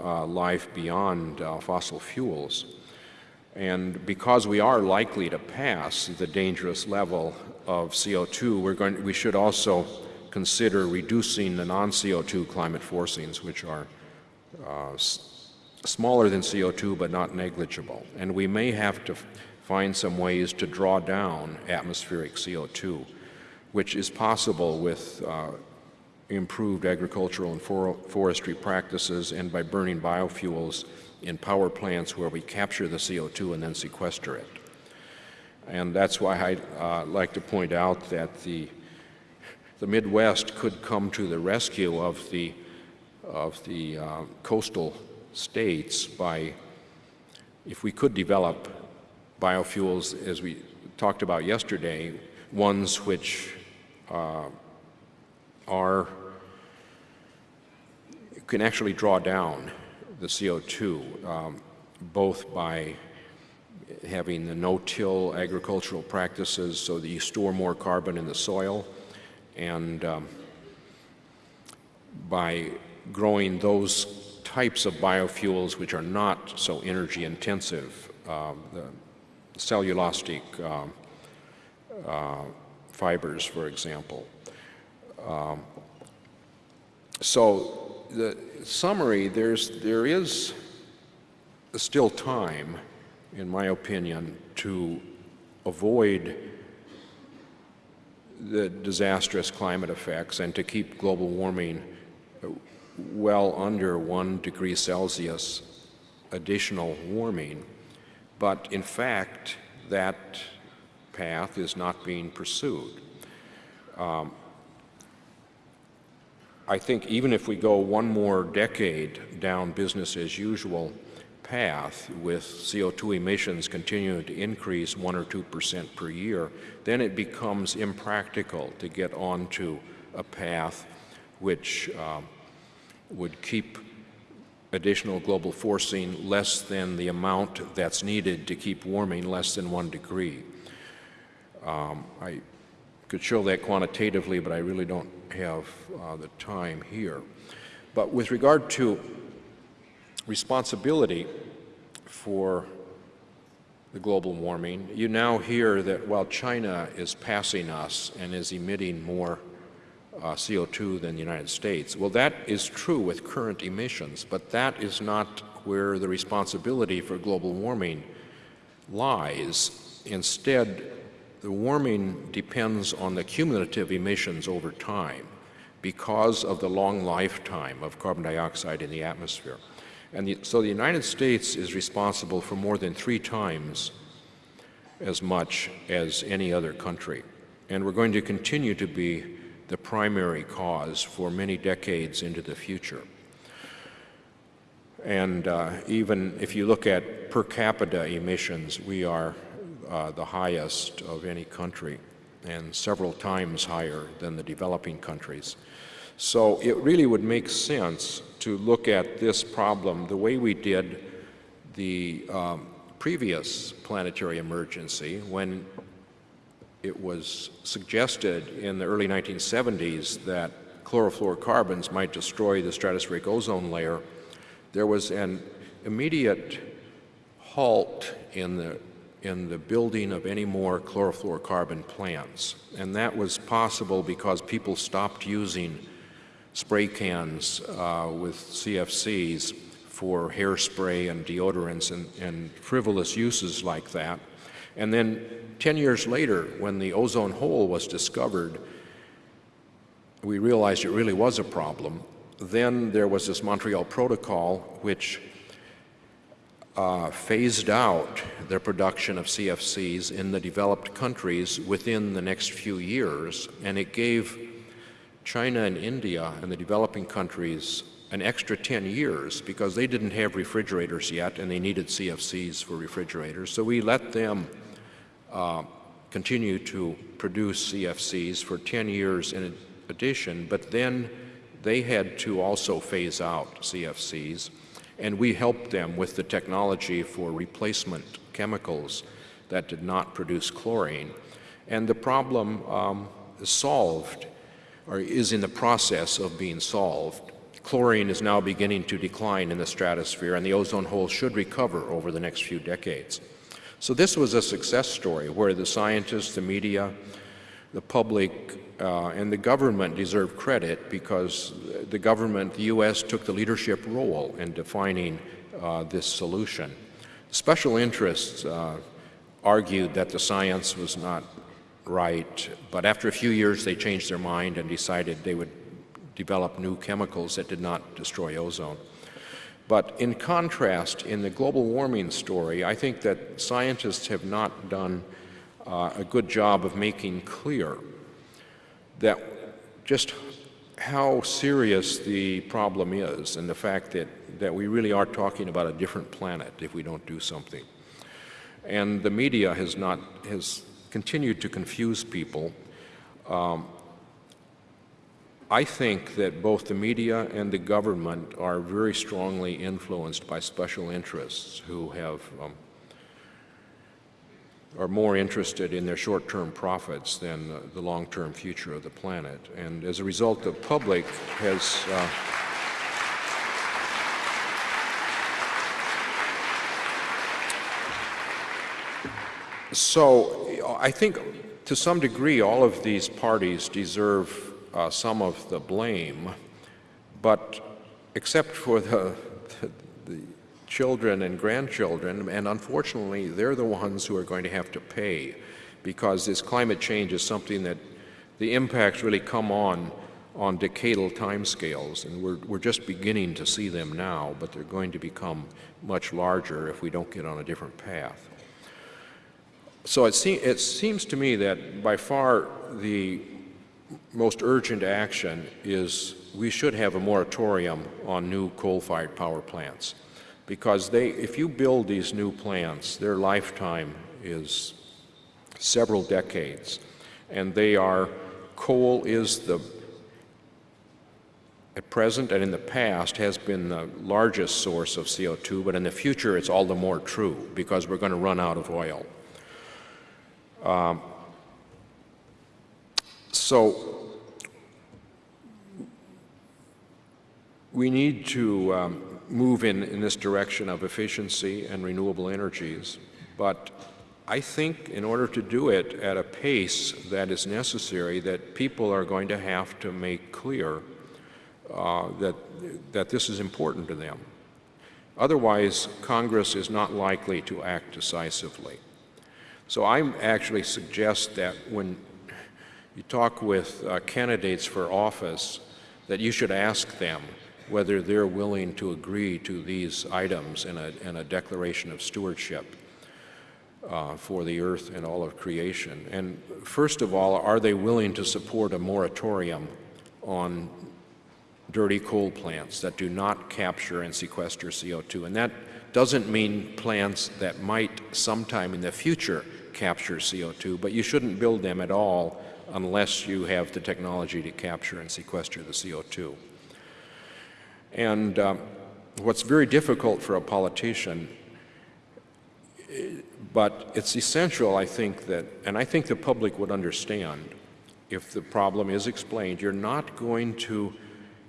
uh, life beyond uh, fossil fuels. And because we are likely to pass the dangerous level of CO2, we're going, we should also consider reducing the non-CO2 climate forcings, which are uh, smaller than CO2 but not negligible. And we may have to find some ways to draw down atmospheric CO2, which is possible with uh, improved agricultural and for forestry practices and by burning biofuels in power plants where we capture the CO2 and then sequester it. And that's why I'd uh, like to point out that the, the Midwest could come to the rescue of the, of the uh, coastal states by, if we could develop biofuels as we talked about yesterday, ones which uh, are can actually draw down the CO2, um, both by having the no-till agricultural practices so that you store more carbon in the soil, and um, by growing those types of biofuels which are not so energy intensive, uh, the cellulosic uh, uh, fibers, for example. Um, so the summary, there's, there is still time, in my opinion, to avoid the disastrous climate effects and to keep global warming well under one degree Celsius additional warming. But in fact, that path is not being pursued. Um, I think even if we go one more decade down business as usual path with CO2 emissions continuing to increase 1 or 2 percent per year, then it becomes impractical to get onto a path which um, would keep additional global forcing less than the amount that's needed to keep warming less than one degree. Um, I could show that quantitatively, but I really don't have uh, the time here. But with regard to responsibility for the global warming, you now hear that while China is passing us and is emitting more uh, CO2 than the United States. Well, that is true with current emissions, but that is not where the responsibility for global warming lies. Instead, the warming depends on the cumulative emissions over time because of the long lifetime of carbon dioxide in the atmosphere. And the, so the United States is responsible for more than three times as much as any other country. And we're going to continue to be the primary cause for many decades into the future. And uh, even if you look at per capita emissions, we are uh, the highest of any country and several times higher than the developing countries. So it really would make sense to look at this problem the way we did the um, previous planetary emergency when it was suggested in the early 1970s that chlorofluorocarbons might destroy the stratospheric ozone layer, there was an immediate halt in the, in the building of any more chlorofluorocarbon plants. And that was possible because people stopped using spray cans uh, with CFCs for hairspray and deodorants and, and frivolous uses like that. And then 10 years later, when the ozone hole was discovered, we realized it really was a problem. Then there was this Montreal Protocol, which uh, phased out the production of CFCs in the developed countries within the next few years, and it gave China and India and the developing countries an extra 10 years because they didn't have refrigerators yet and they needed CFCs for refrigerators. So we let them uh, continue to produce CFCs for 10 years in addition, but then they had to also phase out CFCs, and we helped them with the technology for replacement chemicals that did not produce chlorine. And the problem um, is solved, or is in the process of being solved. Chlorine is now beginning to decline in the stratosphere, and the ozone hole should recover over the next few decades. So this was a success story where the scientists, the media, the public, uh, and the government deserve credit because the government, the U.S., took the leadership role in defining uh, this solution. Special interests uh, argued that the science was not right, but after a few years they changed their mind and decided they would develop new chemicals that did not destroy ozone. But in contrast, in the global warming story, I think that scientists have not done uh, a good job of making clear that just how serious the problem is and the fact that, that we really are talking about a different planet if we don't do something. And the media has not, has continued to confuse people. Um, I think that both the media and the government are very strongly influenced by special interests who have um, are more interested in their short-term profits than uh, the long-term future of the planet. And as a result, the public has uh, So I think to some degree all of these parties deserve uh, some of the blame, but except for the, the, the, children and grandchildren, and unfortunately they're the ones who are going to have to pay because this climate change is something that the impacts really come on on decadal timescales, and we're, we're just beginning to see them now, but they're going to become much larger if we don't get on a different path. So it, se it seems to me that by far the most urgent action is we should have a moratorium on new coal-fired power plants because they, if you build these new plants, their lifetime is several decades, and they are, coal is the, at present and in the past, has been the largest source of CO2, but in the future it's all the more true because we're going to run out of oil. Um, so we need to um, move in, in this direction of efficiency and renewable energies, but I think in order to do it at a pace that is necessary, that people are going to have to make clear uh, that, that this is important to them. Otherwise, Congress is not likely to act decisively. So I actually suggest that when you talk with uh, candidates for office, that you should ask them whether they're willing to agree to these items in a, in a declaration of stewardship uh, for the earth and all of creation. And first of all, are they willing to support a moratorium on dirty coal plants that do not capture and sequester CO2? And that doesn't mean plants that might sometime in the future capture CO2, but you shouldn't build them at all unless you have the technology to capture and sequester the CO2. And um, what's very difficult for a politician, but it's essential, I think, that, and I think the public would understand if the problem is explained, you're not going to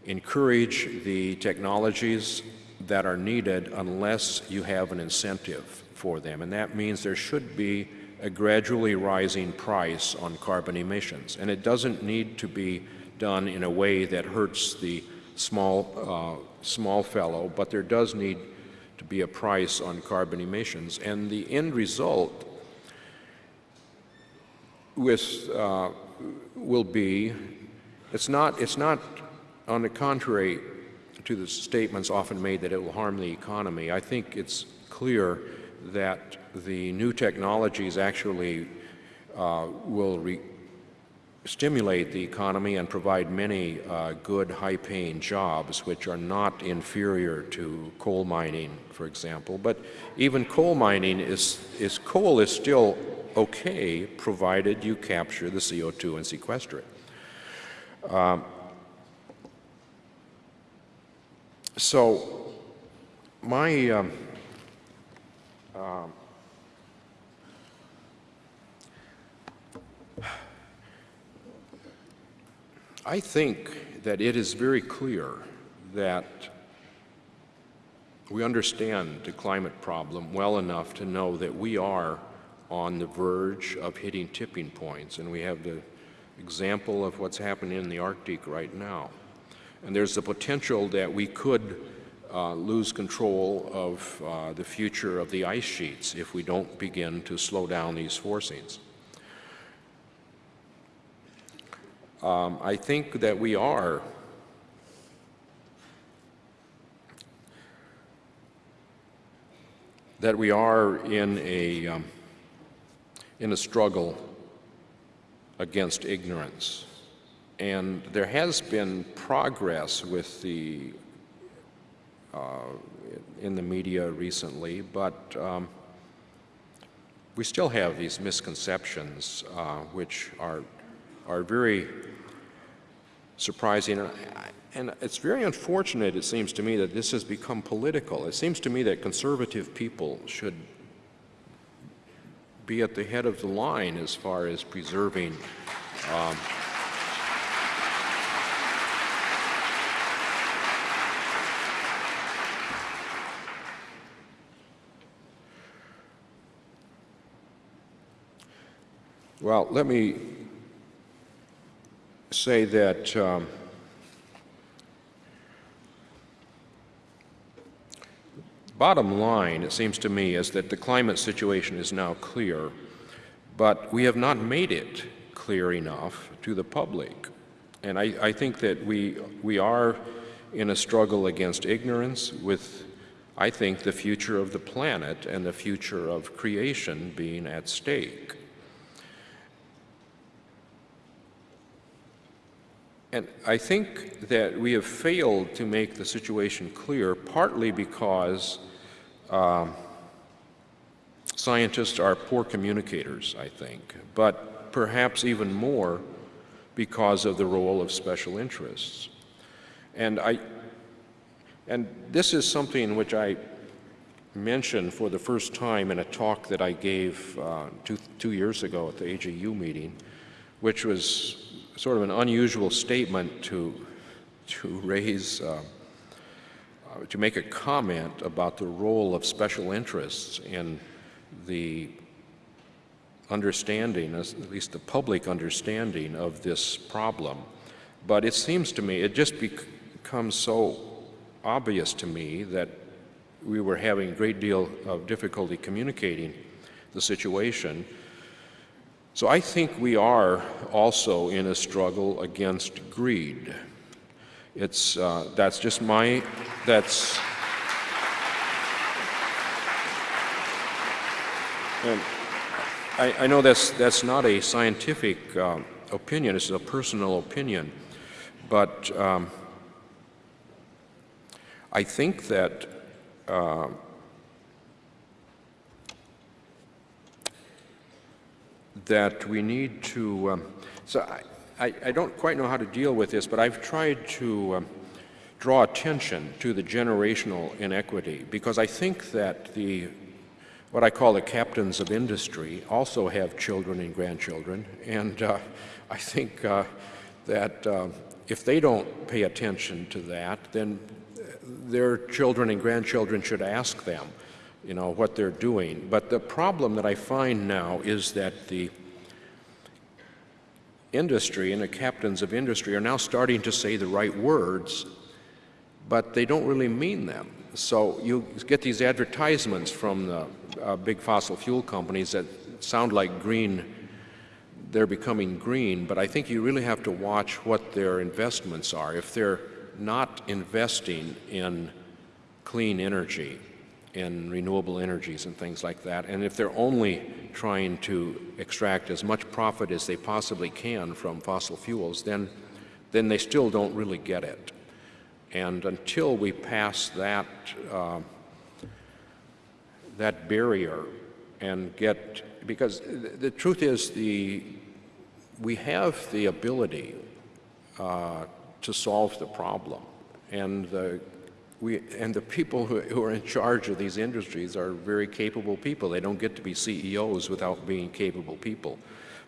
encourage the technologies that are needed unless you have an incentive for them. And that means there should be a gradually rising price on carbon emissions. And it doesn't need to be done in a way that hurts the small, uh, small fellow, but there does need to be a price on carbon emissions. And the end result with, uh, will be, it's not, it's not on the contrary to the statements often made that it will harm the economy. I think it's clear that the new technologies actually uh, will stimulate the economy and provide many uh, good high-paying jobs which are not inferior to coal mining, for example. But even coal mining is, is coal is still okay provided you capture the CO2 and sequester it. Um, so my um, um, I think that it is very clear that we understand the climate problem well enough to know that we are on the verge of hitting tipping points, and we have the example of what's happening in the Arctic right now. And there's the potential that we could uh, lose control of uh, the future of the ice sheets if we don't begin to slow down these forcings. Um, I think that we are that we are in a um, in a struggle against ignorance. And there has been progress with the uh, in the media recently, but um, we still have these misconceptions uh, which are are very surprising. And, and it's very unfortunate, it seems to me, that this has become political. It seems to me that conservative people should be at the head of the line as far as preserving um, Well, let me say that um, bottom line, it seems to me, is that the climate situation is now clear, but we have not made it clear enough to the public. And I, I think that we, we are in a struggle against ignorance with, I think, the future of the planet and the future of creation being at stake. And I think that we have failed to make the situation clear, partly because um, scientists are poor communicators, I think, but perhaps even more because of the role of special interests. And, I, and this is something which I mentioned for the first time in a talk that I gave uh, two, two years ago at the AGU meeting, which was sort of an unusual statement to, to raise, uh, uh, to make a comment about the role of special interests in the understanding, at least the public understanding of this problem. But it seems to me, it just becomes so obvious to me that we were having a great deal of difficulty communicating the situation so I think we are also in a struggle against greed. It's, uh, that's just my, that's, and I, I know that's, that's not a scientific um, opinion, it's a personal opinion, but um, I think that uh, that we need to, um, so I, I, I, don't quite know how to deal with this, but I've tried to um, draw attention to the generational inequity because I think that the, what I call the captains of industry also have children and grandchildren, and uh, I think uh, that uh, if they don't pay attention to that, then their children and grandchildren should ask them you know, what they're doing. But the problem that I find now is that the industry and the captains of industry are now starting to say the right words, but they don't really mean them. So you get these advertisements from the uh, big fossil fuel companies that sound like green, they're becoming green, but I think you really have to watch what their investments are. If they're not investing in clean energy, in renewable energies and things like that. And if they're only trying to extract as much profit as they possibly can from fossil fuels, then, then they still don't really get it. And until we pass that, uh, that barrier and get, because the truth is the, we have the ability uh, to solve the problem. And the we, and the people who, who, are in charge of these industries are very capable people. They don't get to be CEOs without being capable people.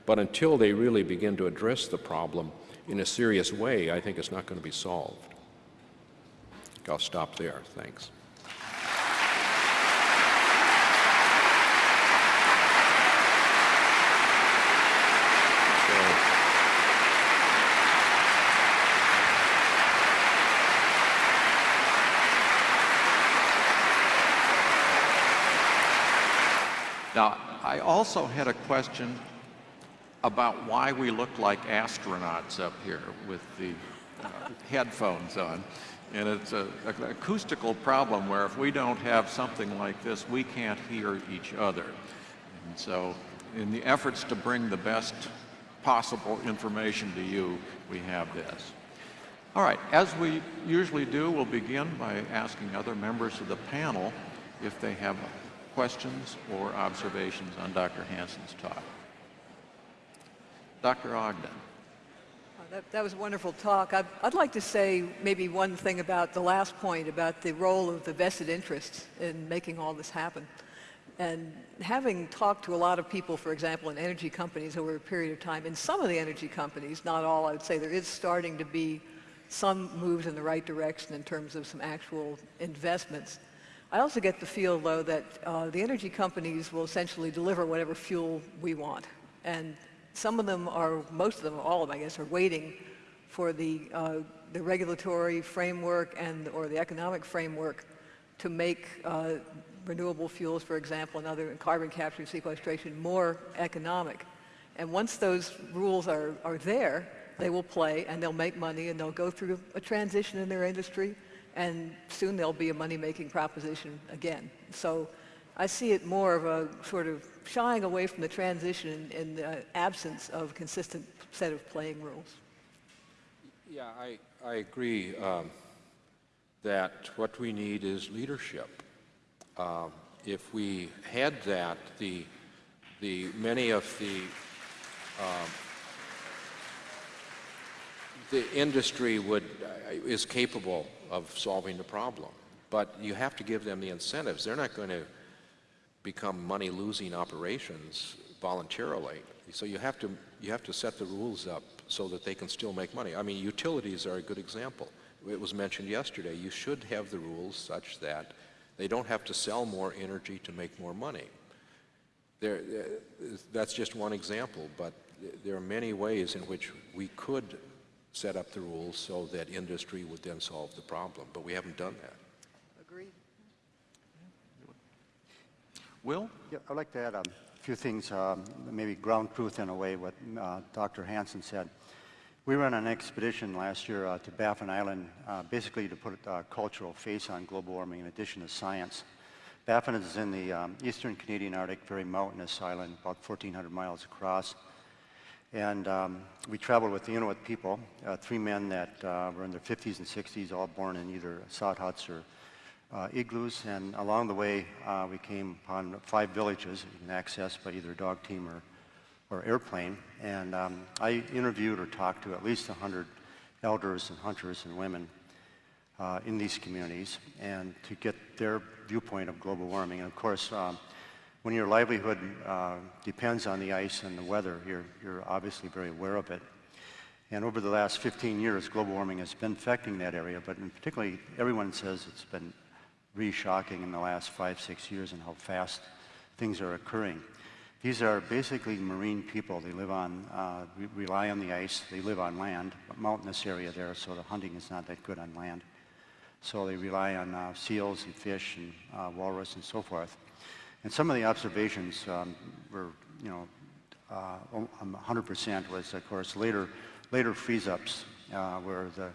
But until they really begin to address the problem in a serious way, I think it's not going to be solved. I'll stop there. Thanks. Now, I also had a question about why we look like astronauts up here with the uh, headphones on. And it's a, an acoustical problem where if we don't have something like this, we can't hear each other. And so in the efforts to bring the best possible information to you, we have this. All right, as we usually do, we'll begin by asking other members of the panel if they have questions or observations on Dr. Hansen's talk? Dr. Ogden. Uh, That, that was a wonderful talk. I'd, I'd like to say maybe one thing about the last point about the role of the vested interests in making all this happen. And having talked to a lot of people, for example, in energy companies over a period of time, in some of the energy companies, not all, I would say there is starting to be some moves in the right direction in terms of some actual investments. I also get the feel, though, that uh, the energy companies will essentially deliver whatever fuel we want. And some of them are, most of them, all of them, I guess, are waiting for the, uh, the regulatory framework and or the economic framework to make uh, renewable fuels, for example, and other carbon capture and sequestration more economic. And once those rules are, are there, they will play and they'll make money and they'll go through a transition in their industry and soon there'll be a money-making proposition again. So I see it more of a sort of shying away from the transition in the absence of a consistent set of playing rules. Yeah, I, I agree um, that what we need is leadership. Um, if we had that, the, the, many of the, um, the industry would, uh, is capable of solving the problem. But you have to give them the incentives. They're not going to become money-losing operations voluntarily. So you have to you have to set the rules up so that they can still make money. I mean, utilities are a good example. It was mentioned yesterday. You should have the rules such that they don't have to sell more energy to make more money. There, that's just one example, but there are many ways in which we could set up the rules so that industry would then solve the problem, but we haven't done that. Agreed. Will? Yeah, I'd like to add a few things, um, maybe ground truth in a way, what uh, Dr. Hansen said. We went on an expedition last year uh, to Baffin Island, uh, basically to put a cultural face on global warming in addition to science. Baffin is in the um, eastern Canadian Arctic, very mountainous island, about 1,400 miles across. And um, we traveled with the Inuit people, uh, three men that uh, were in their 50s and 60s, all born in either sod huts or uh, igloos. And along the way, uh, we came upon five villages you can access by either dog team or or airplane, and um, I interviewed or talked to at least 100 elders and hunters and women uh, in these communities, and to get their viewpoint of global warming. And of course, um, when your livelihood uh, depends on the ice and the weather, you're, you're obviously very aware of it. And over the last 15 years, global warming has been affecting that area, but in particularly, everyone says it's been really shocking in the last five, six years and how fast things are occurring. These are basically marine people. They live on, uh, re rely on the ice. They live on land, mountainous area there, so the hunting is not that good on land. So they rely on uh, seals and fish and uh, walrus and so forth. And some of the observations um, were, you know, 100% um, was, of course, later, later freeze-ups, uh, where the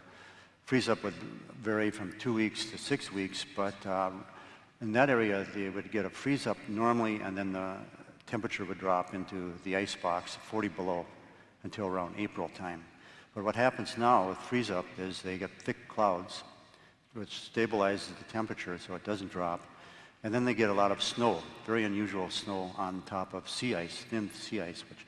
freeze-up would vary from two weeks to six weeks, but um, in that area, they would get a freeze-up normally, and then the temperature would drop into the ice box 40 below until around April time. But what happens now with freeze up is they get thick clouds, which stabilizes the temperature so it doesn't drop. And then they get a lot of snow, very unusual snow on top of sea ice, thin sea ice, which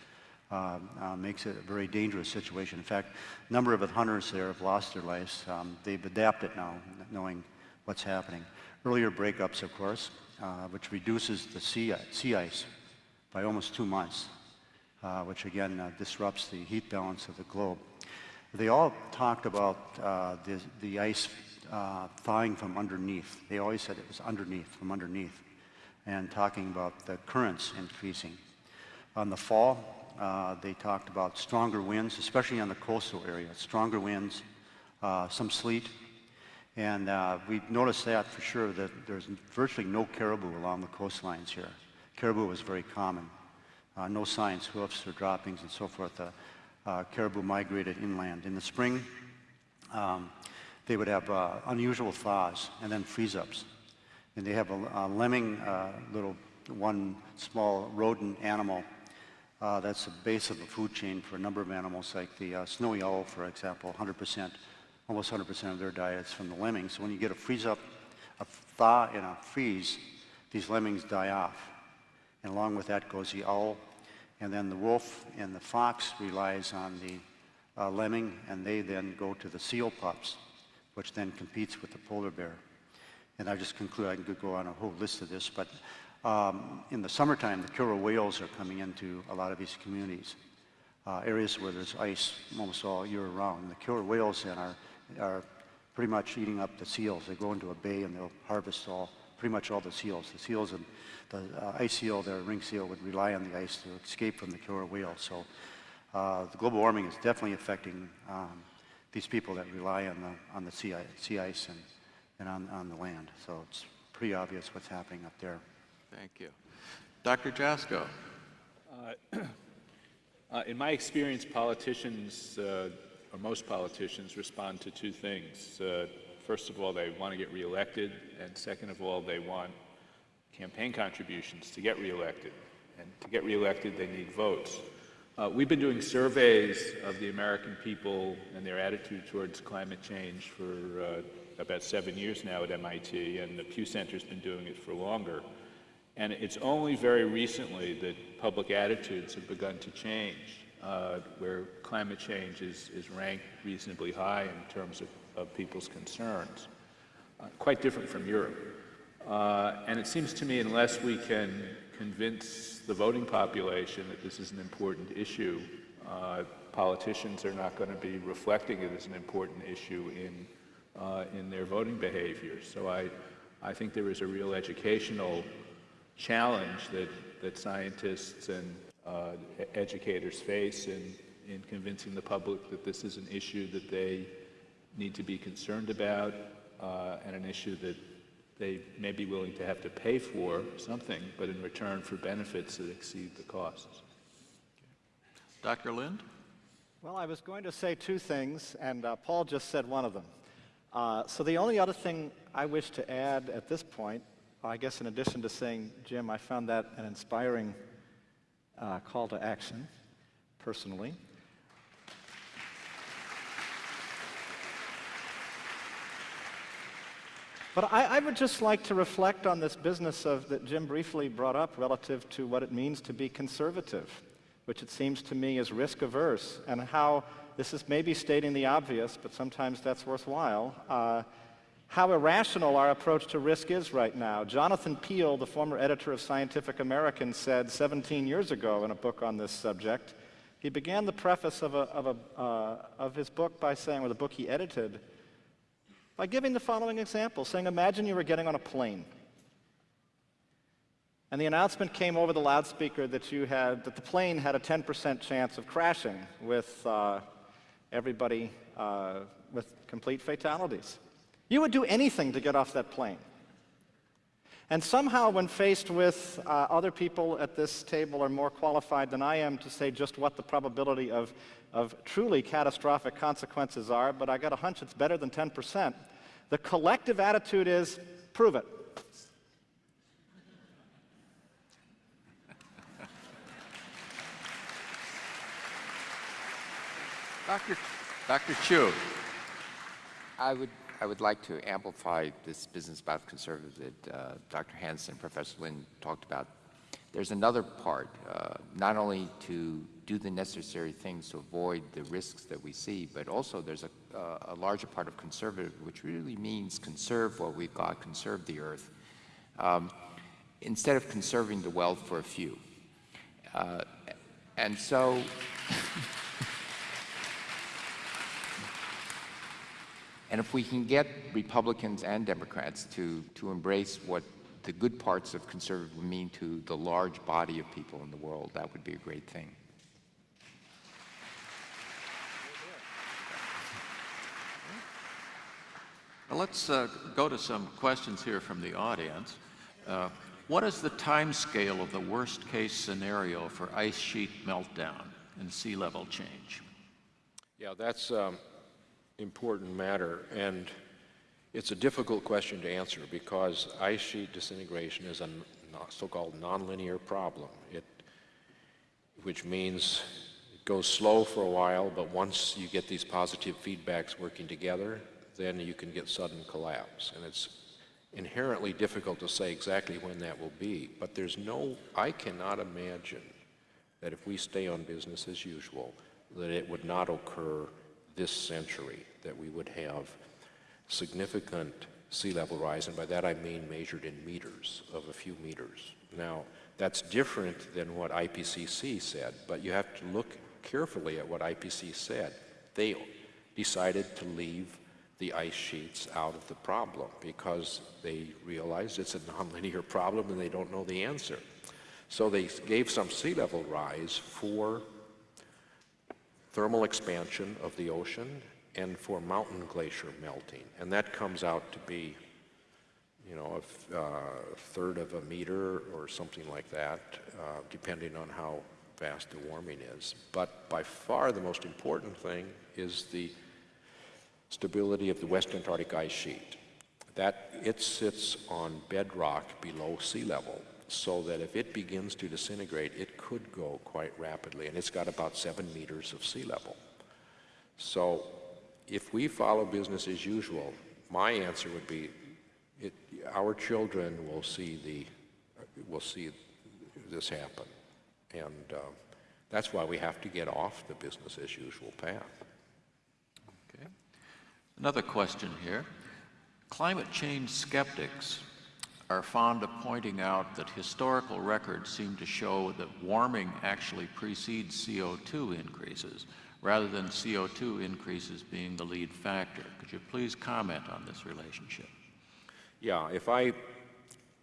uh, uh, makes it a very dangerous situation. In fact, a number of the hunters there have lost their lives. Um, they've adapted now, knowing what's happening. Earlier breakups, of course, uh, which reduces the sea, sea ice by almost two months, uh, which again uh, disrupts the heat balance of the globe. They all talked about uh, the, the ice uh, thawing from underneath. They always said it was underneath, from underneath, and talking about the currents increasing. On the fall, uh, they talked about stronger winds, especially on the coastal area, stronger winds, uh, some sleet, and we've noticed that for sure that there's virtually no caribou along the coastlines here caribou was very common. Uh, no signs, hoofs or droppings and so forth. Uh, uh, caribou migrated inland. In the spring, um, they would have uh, unusual thaws and then freeze-ups. And they have a, a lemming, uh, little one small rodent animal uh, that's the base of the food chain for a number of animals, like the snowy owl, for example, 100%, almost 100% of their diet is from the lemmings. So when you get a freeze-up, a thaw and a freeze, these lemmings die off. And along with that goes the owl. And then the wolf and the fox relies on the uh, lemming, and they then go to the seal pups, which then competes with the polar bear. And I just conclude, I could go on a whole list of this, but um, in the summertime, the killer whales are coming into a lot of these communities, uh, areas where there's ice almost all year round. The killer whales then are, are pretty much eating up the seals. They go into a bay and they'll harvest all, pretty much all the seals. The seals and the uh, ice seal, the ring seal, would rely on the ice to escape from the killer whale. So uh, the global warming is definitely affecting um, these people that rely on the, on the sea, sea ice and, and on, on the land. So it's pretty obvious what's happening up there. Thank you. Dr. Joskow? [clears throat] Uh, In my experience, politicians, uh, or most politicians, respond to two things. Uh, First of all, they want to get reelected, and second of all, they want campaign contributions to get reelected. And to get reelected, they need votes. Uh, We've been doing surveys of the American people and their attitude towards climate change for uh, about seven years now at MIT, and the Pew Center's been doing it for longer. And it's only very recently that public attitudes have begun to change, uh, where climate change is, is ranked reasonably high in terms of, of people's concerns. Uh, quite different from Europe. Uh, and it seems to me unless we can convince the voting population that this is an important issue, uh, politicians are not going to be reflecting it as an important issue in, uh, in their voting behavior. So I, I think there is a real educational challenge that, that scientists and uh, educators face in, in convincing the public that this is an issue that they need to be concerned about uh, and an issue that they may be willing to have to pay for something, but in return for benefits that exceed the costs. Dr. Lind? Well, I was going to say two things, and uh, Paul just said one of them. Uh, so the only other thing I wish to add at this point, I guess in addition to saying, Jim, I found that an inspiring uh, call to action, personally. But I, I would just like to reflect on this business of that Jim briefly brought up relative to what it means to be conservative, which it seems to me is risk averse, and how this is maybe stating the obvious, but sometimes that's worthwhile. Uh, how irrational our approach to risk is right now. Jonathan Piel, the former editor of Scientific American, said 17 years ago in a book on this subject, he began the preface of, a, of, a, uh, of his book by saying, or the book he edited, by giving the following example, saying, imagine you were getting on a plane. And the announcement came over the loudspeaker that you had, that the plane had a 10% chance of crashing with uh, everybody uh, with complete fatalities. You would do anything to get off that plane. And somehow, when faced with uh, other people at this table are more qualified than I am to say just what the probability of, of truly catastrophic consequences are, but I got a hunch it's better than 10%, the collective attitude is prove it. Dr. Dr. Chu? I would, I would like to amplify this business about conservative that uh, Dr. Hansen, Professor Lynn talked about. There's another part, uh, not only to do the necessary things to avoid the risks that we see, but also there's a, uh, a larger part of conservative, which really means conserve what we've got, conserve the earth, um, instead of conserving the wealth for a few. Uh, and so, [laughs] And if we can get Republicans and Democrats to, to embrace what the good parts of conservative mean to the large body of people in the world, that would be a great thing. Well, let's uh, go to some questions here from the audience. Uh, what is the time scale of the worst case scenario for ice sheet meltdown and sea level change? Yeah, that's um, important matter, and it's a difficult question to answer because ice sheet disintegration is a so-called nonlinear problem. It, which means it goes slow for a while, but once you get these positive feedbacks working together, then you can get sudden collapse. And it's inherently difficult to say exactly when that will be. But there's no, I cannot imagine that if we stay on business as usual, that it would not occur this century, that we would have significant sea level rise, and by that I mean measured in meters, of a few meters. Now, that's different than what IPCC said, but you have to look carefully at what IPCC said. They decided to leave the ice sheets out of the problem because they realized it's a nonlinear problem and they don't know the answer. So they gave some sea level rise for thermal expansion of the ocean and for mountain glacier melting. And that comes out to be, you know, a, uh, third of a meter or something like that, uh, depending on how fast the warming is. But by far the most important thing is the stability of the West Antarctic ice sheet. That it sits on bedrock below sea level, so that if it begins to disintegrate, it could go quite rapidly, and it's got about seven meters of sea level. So if we follow business as usual, my answer would be, it, our children will see the, will see this happen. And uh, that's why we have to get off the business as usual path. Another question here. Climate change skeptics are fond of pointing out that historical records seem to show that warming actually precedes CO2 increases, rather than CO2 increases being the lead factor. Could you please comment on this relationship? Yeah, if I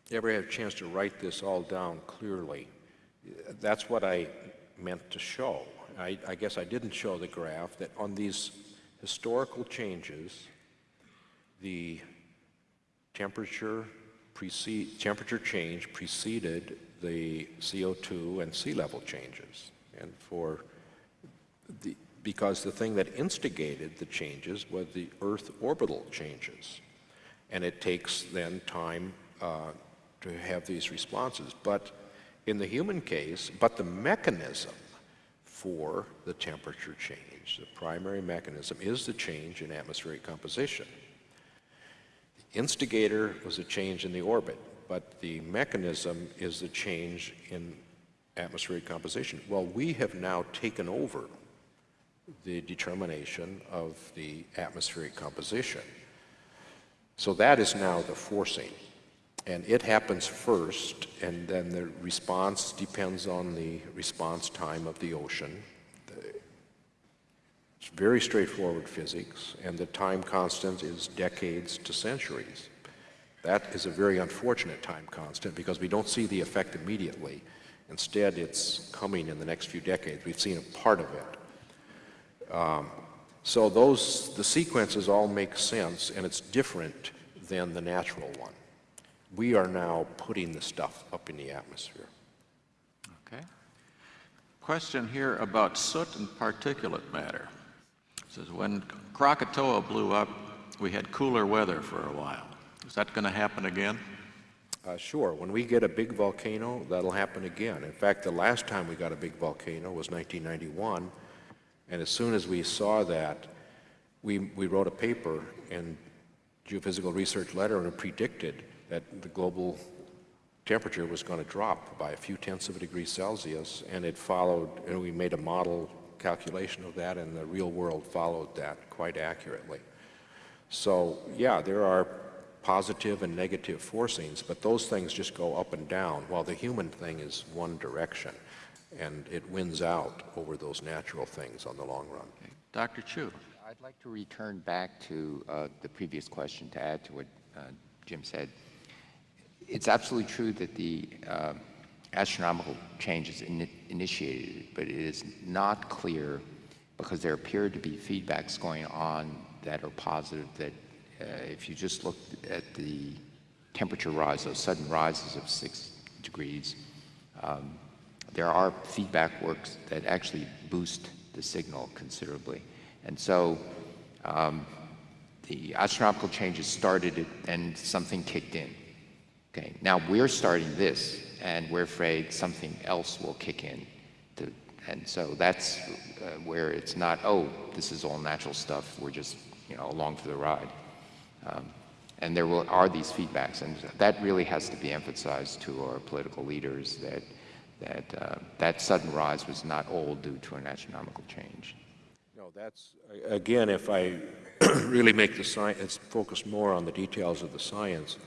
ever had a chance to write this all down clearly, that's what I meant to show. I, I guess I didn't show the graph that on these historical changes, the temperature precede, temperature change preceded the CO2 and sea level changes. And for the, because the thing that instigated the changes was the Earth orbital changes. And it takes then time uh, to have these responses. But in the human case, but the mechanism for the temperature change, the primary mechanism, is the change in atmospheric composition. The instigator was a change in the orbit, but the mechanism is the change in atmospheric composition. Well, we have now taken over the determination of the atmospheric composition. So that is now the forcing. And it happens first, and then the response depends on the response time of the ocean. It's very straightforward physics, and the time constant is decades to centuries. That is a very unfortunate time constant because we don't see the effect immediately. Instead, it's coming in the next few decades. We've seen a part of it. Um, so those, the sequences all make sense, and it's different than the natural one. We are now putting the stuff up in the atmosphere. Okay. Question here about soot and particulate matter. Says, when Krakatoa blew up, we had cooler weather for a while. Is that going to happen again? Uh, sure, when we get a big volcano, that'll happen again. In fact, the last time we got a big volcano was 1991, and as soon as we saw that, we, we wrote a paper in Geophysical Research Letter and predicted that the global temperature was going to drop by a few tenths of a degree Celsius, and it followed, and we made a model calculation of that, and the real world followed that quite accurately. So, yeah, there are positive and negative forcings, but those things just go up and down, while the human thing is one direction, and it wins out over those natural things on the long run. Okay. Dr. Chu. I'd like to return back to uh, the previous question to add to what uh, Jim said. It's absolutely true that the uh, astronomical changes in initiated but it is not clear because there appear to be feedbacks going on that are positive that uh, if you just look at the temperature rise, those sudden rises of six degrees, um, there are feedback works that actually boost the signal considerably. And so um, the astronomical changes started it and something kicked in. Okay, now we're starting this and we're afraid something else will kick in. To, and so that's uh, where it's not, oh, this is all natural stuff, we're just, you know, along for the ride. Um, and there will, are these feedbacks, and that really has to be emphasized to our political leaders that that uh, that sudden rise was not all due to an astronomical change. No, that's, again, if I [clears throat] really make the science, focus more on the details of the science,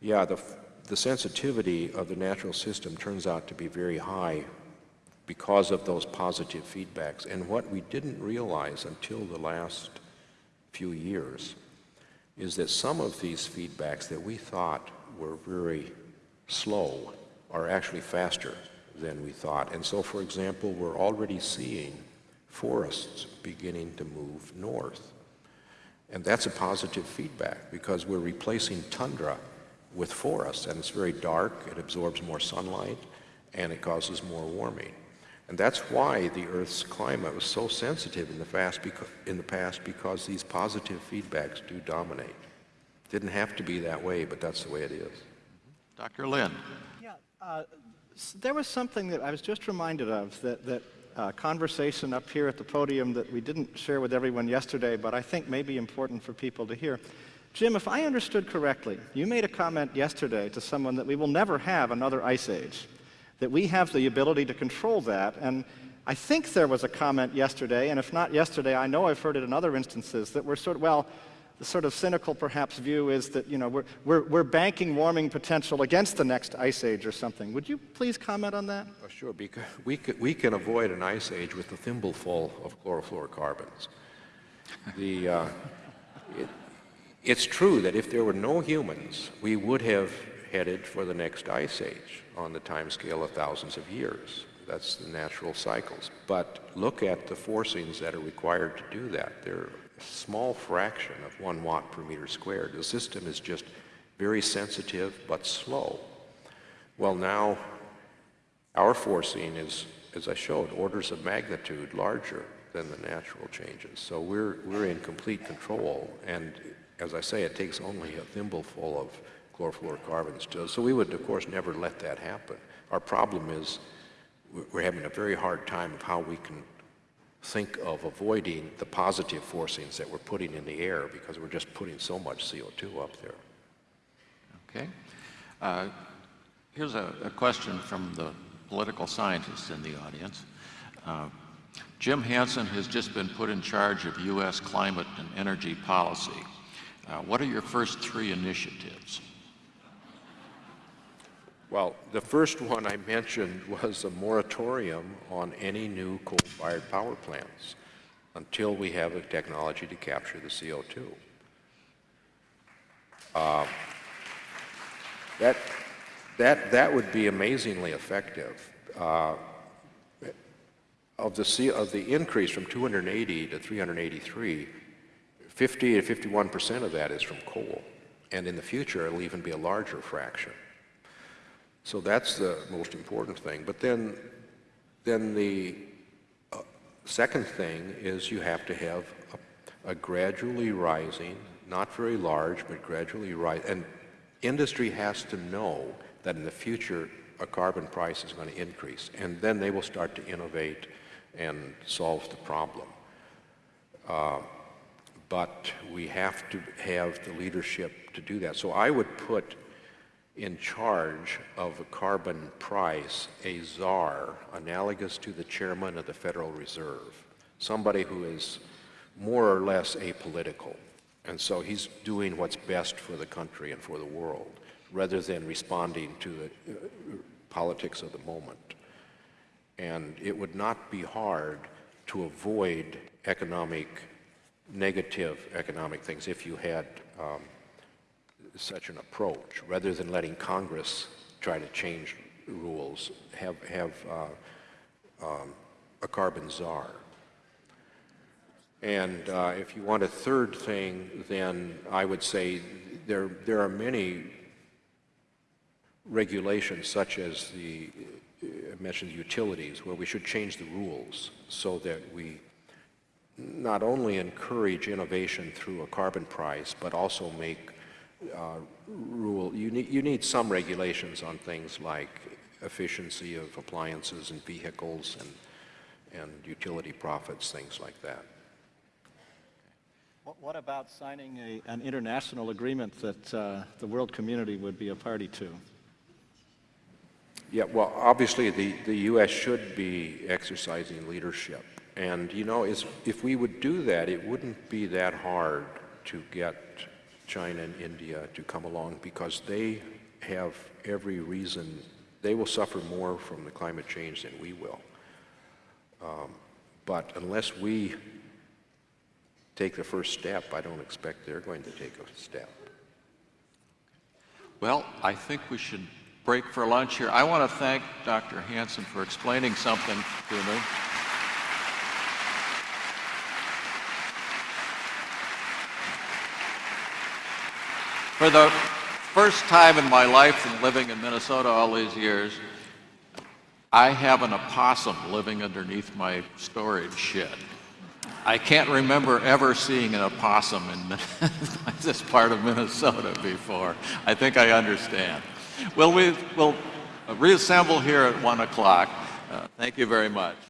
yeah, the, the sensitivity of the natural system turns out to be very high because of those positive feedbacks. And what we didn't realize until the last few years is that some of these feedbacks that we thought were very slow are actually faster than we thought. And so, for example, we're already seeing forests beginning to move north. And that's a positive feedback because we're replacing tundra with forests, and it's very dark, it absorbs more sunlight, and it causes more warming. And that's why the Earth's climate was so sensitive in the, fast beca- in the past because these positive feedbacks do dominate. Didn't have to be that way, but that's the way it is. Dr. Lin. Yeah, uh, there was something that I was just reminded of, that, that uh, conversation up here at the podium that we didn't share with everyone yesterday, but I think may be important for people to hear. Jim, if I understood correctly, you made a comment yesterday to someone that we will never have another ice age, that we have the ability to control that, and I think there was a comment yesterday, and if not yesterday, I know I've heard it in other instances, that we're sort of, well, the sort of cynical perhaps view is that, you know, we're, we're, we're banking warming potential against the next ice age or something. Would you please comment on that? Oh, sure, because we can, we can avoid an ice age with a thimbleful of chlorofluorocarbons. The, uh, it, it's true that if there were no humans, we would have headed for the next ice age on the time scale of thousands of years. That's the natural cycles. But look at the forcings that are required to do that. They're a small fraction of one watt per meter squared. The system is just very sensitive but slow. Well, now our forcing is, as I showed, orders of magnitude larger than the natural changes. So we're, we're in complete control. And as I say, it takes only a thimbleful of chlorofluorocarbons to, so we would, of course, never let that happen. Our problem is we're- having a very hard time of how we can think of avoiding the positive forcings that we're putting in the air because we're just putting so much CO2 up there. Okay. Uh, Here's a, a question from the political scientists in the audience. Uh, Jim Hansen has just been put in charge of U.S. climate and energy policy. Uh, what are your first three initiatives? Well, the first one I mentioned was a moratorium on any new coal-fired power plants until we have a technology to capture the CO2. Uh, that, that, that would be amazingly effective. Uh, of the, of the increase from 280 to 383, 50 to 51 percent of that is from coal. And in the future, it'll even be a larger fraction. So that's the most important thing. But then, then the uh, second thing is you have to have a, a gradually rising, not very large, but gradually rising. And industry has to know that in the future a carbon price is going to increase, and then they will start to innovate and solve the problem. Uh, but we have to have the leadership to do that. So I would put in charge of a carbon price a czar analogous to the chairman of the Federal Reserve, somebody who is more or less apolitical. And so he's doing what's best for the country and for the world rather than responding to the uh, politics of the moment. And it would not be hard to avoid economic, negative economic things if you had um, such an approach, rather than letting Congress try to change rules, have, have uh, um, a carbon czar. And uh, if you want a third thing, then I would say there, there are many regulations such as the, uh, I mentioned utilities, where we should change the rules so that we not only encourage innovation through a carbon price, but also make uh, rule, you need, you need some regulations on things like efficiency of appliances and vehicles and, and utility profits, things like that. What, what about signing a, an international agreement that uh, the world community would be a party to? Yeah, well, obviously, the, the U.S. should be exercising leadership. And, you know, if we would do that, it wouldn't be that hard to get China and India to come along because they have every reason, they will suffer more from the climate change than we will. Um, But unless we take the first step, I don't expect they're going to take a step. Well, I think we should break for lunch here. I want to thank Dr. Hansen for explaining something to me. For the first time in my life in living in Minnesota all these years, I have an opossum living underneath my storage shed. I can't remember ever seeing an opossum in [laughs] this part of Minnesota before. I think I understand. Well, we will reassemble here at 1 o'clock. Uh, thank you very much.